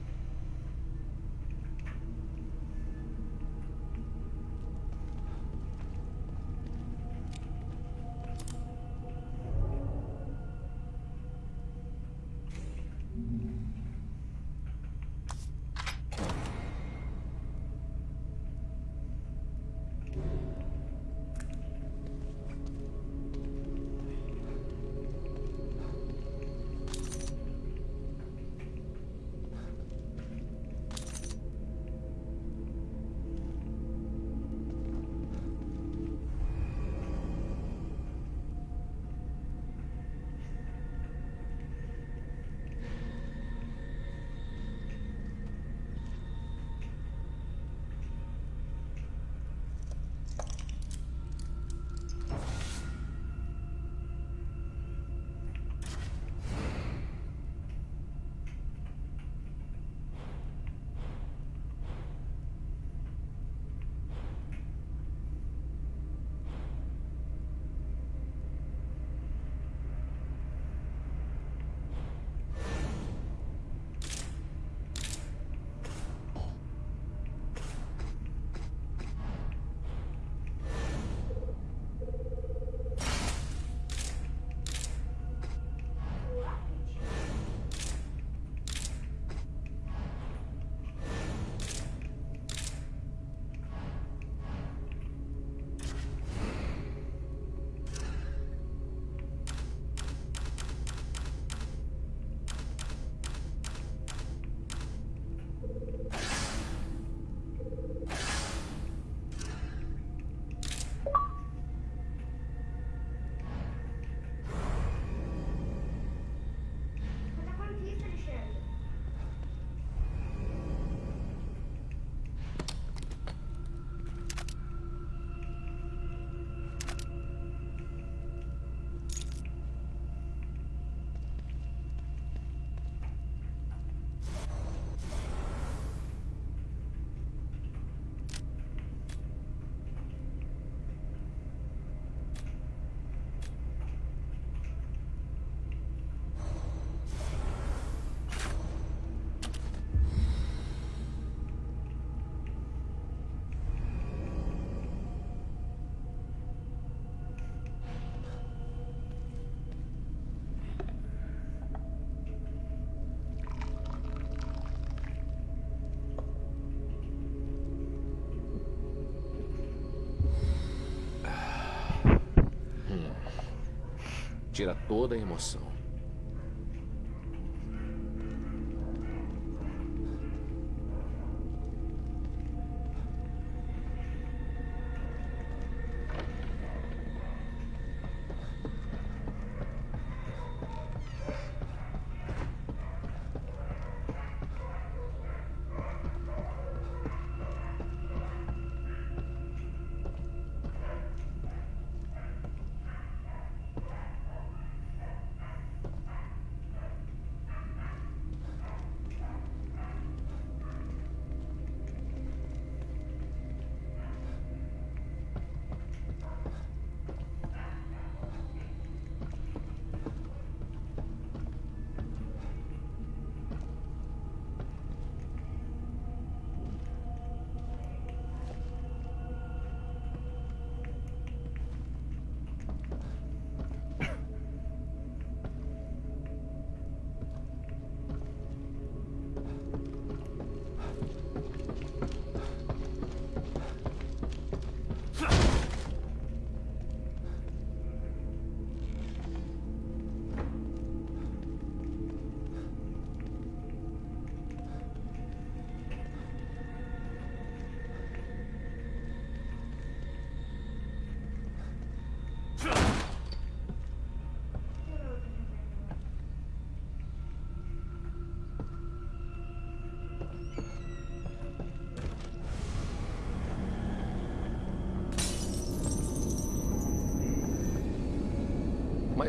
Tira toda a emoção.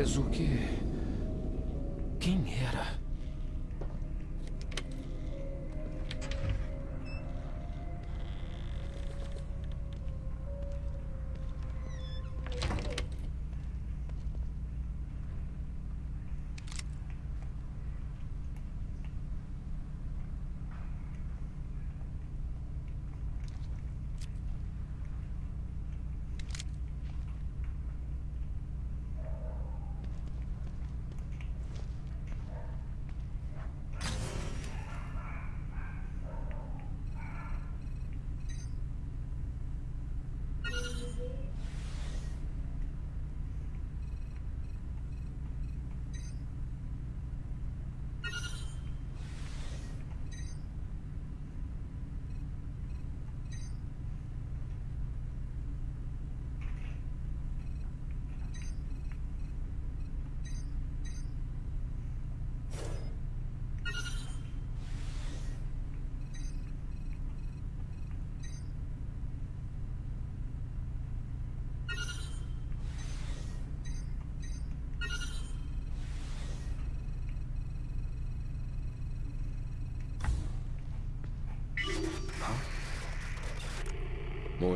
Mas o que... Quem era?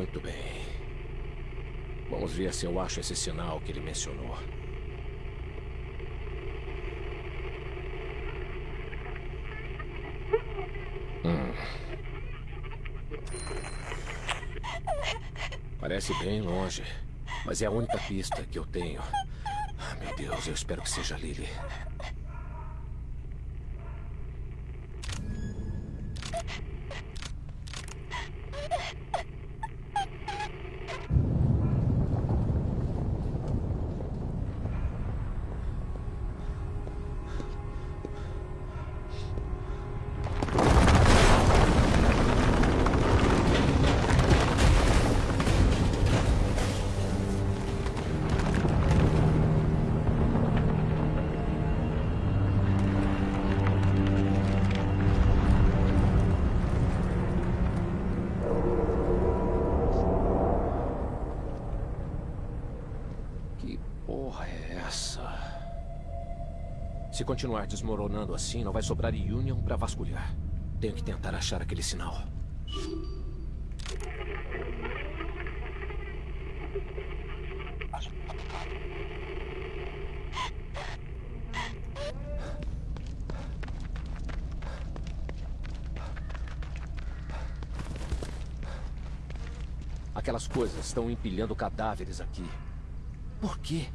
Muito bem. Vamos ver se eu acho esse sinal que ele mencionou. Hum. Parece bem longe, mas é a única pista que eu tenho. Ah, meu Deus, eu espero que seja Lily. Se continuar desmoronando assim, não vai sobrar Union para vasculhar. Tenho que tentar achar aquele sinal. Aquelas coisas estão empilhando cadáveres aqui. Por quê?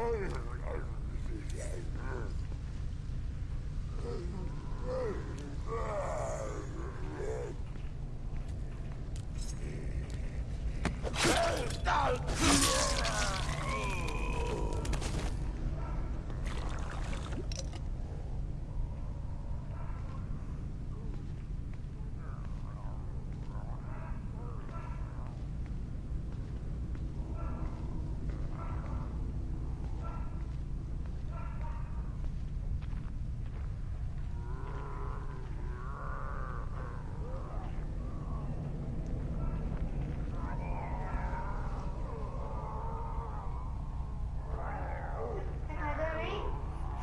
¡Oh!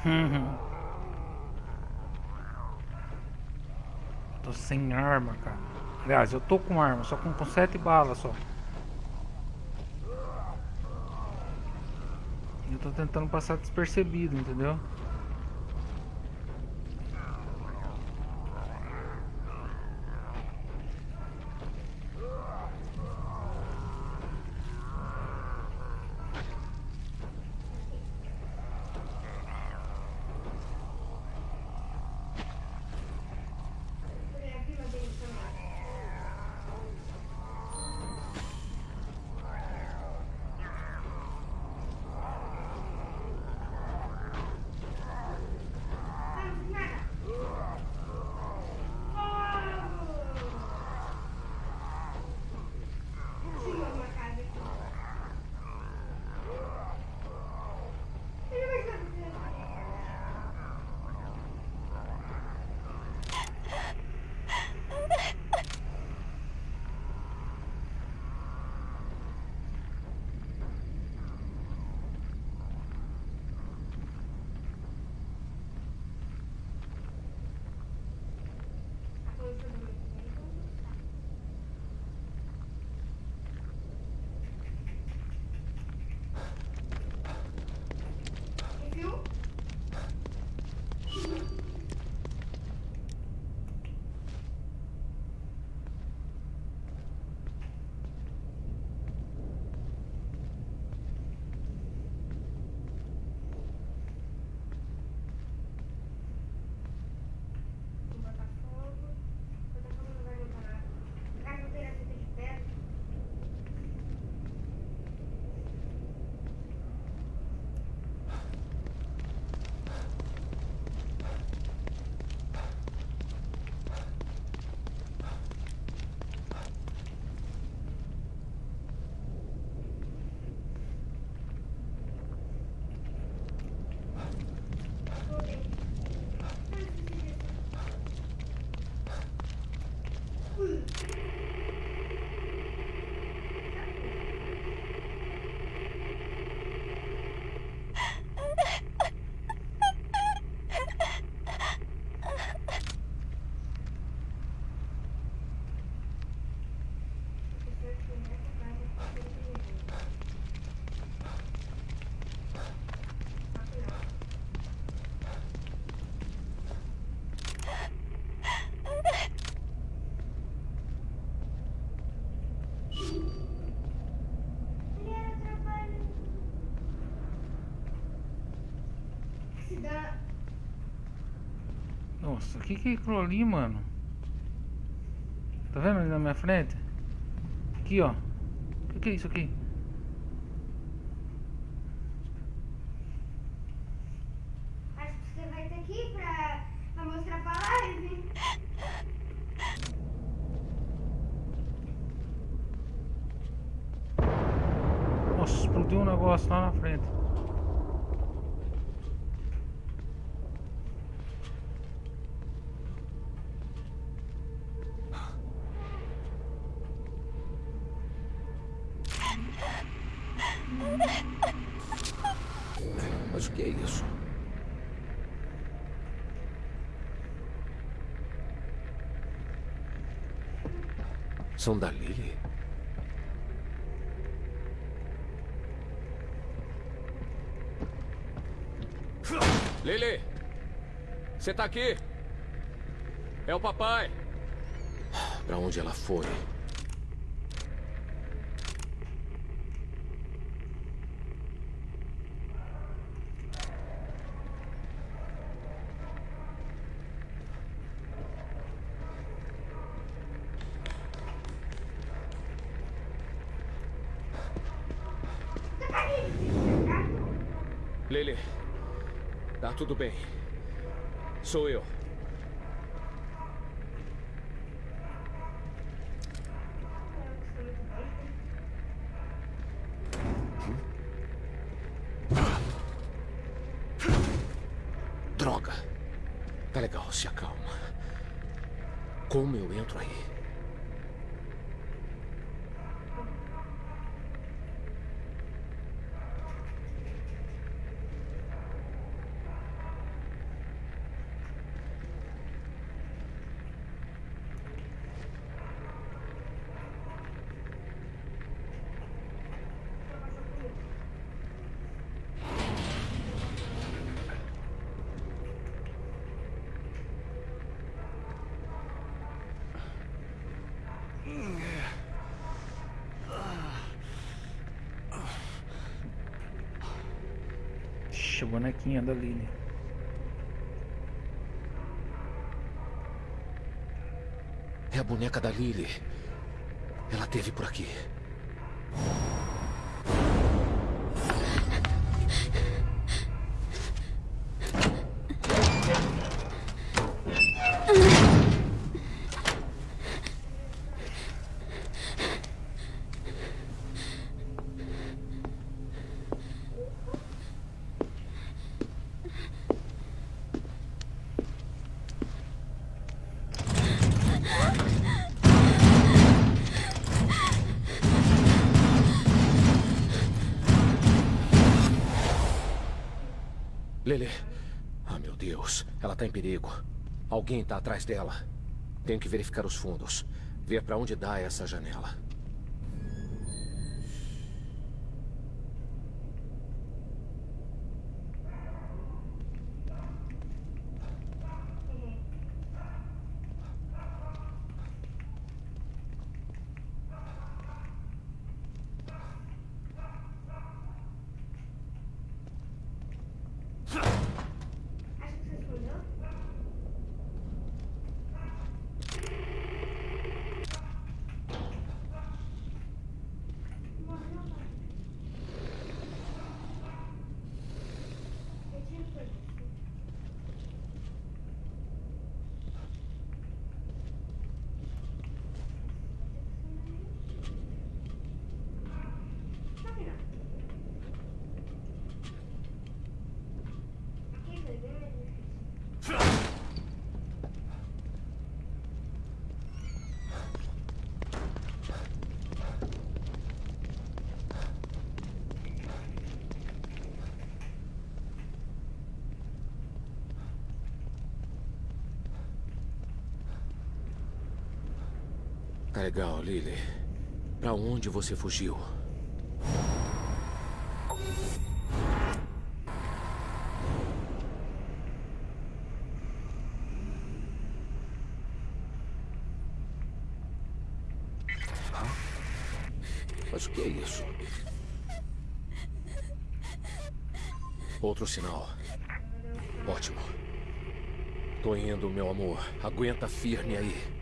Uhum. Tô sem arma, cara. Aliás, eu tô com arma, só com, com sete balas só. Eu tô tentando passar despercebido, entendeu? Nossa, o que que é aquilo ali, mano? Tá vendo ali na minha frente? Aqui, ó. O que que é isso aqui? Acho que você vai ter que ir pra, pra mostrar pra live. Nossa, explodiu um negócio lá na frente. Mas o que é isso? São da Lily? Lily! Você tá aqui? É o papai! Pra onde ela foi? Lily. Tá tudo bem. Sou eu. Droga. Tá legal, se acalma. Como eu entro aí? Ixi, a bonequinha da Lily. É a boneca da Lily. Ela teve por aqui. Deus. Ela tá em perigo. Alguém tá atrás dela. Tenho que verificar os fundos. Ver para onde dá essa janela. Tá legal, Lily. Pra onde você fugiu? Mas o que é isso? Outro sinal. Ótimo. Tô indo, meu amor. Aguenta firme aí.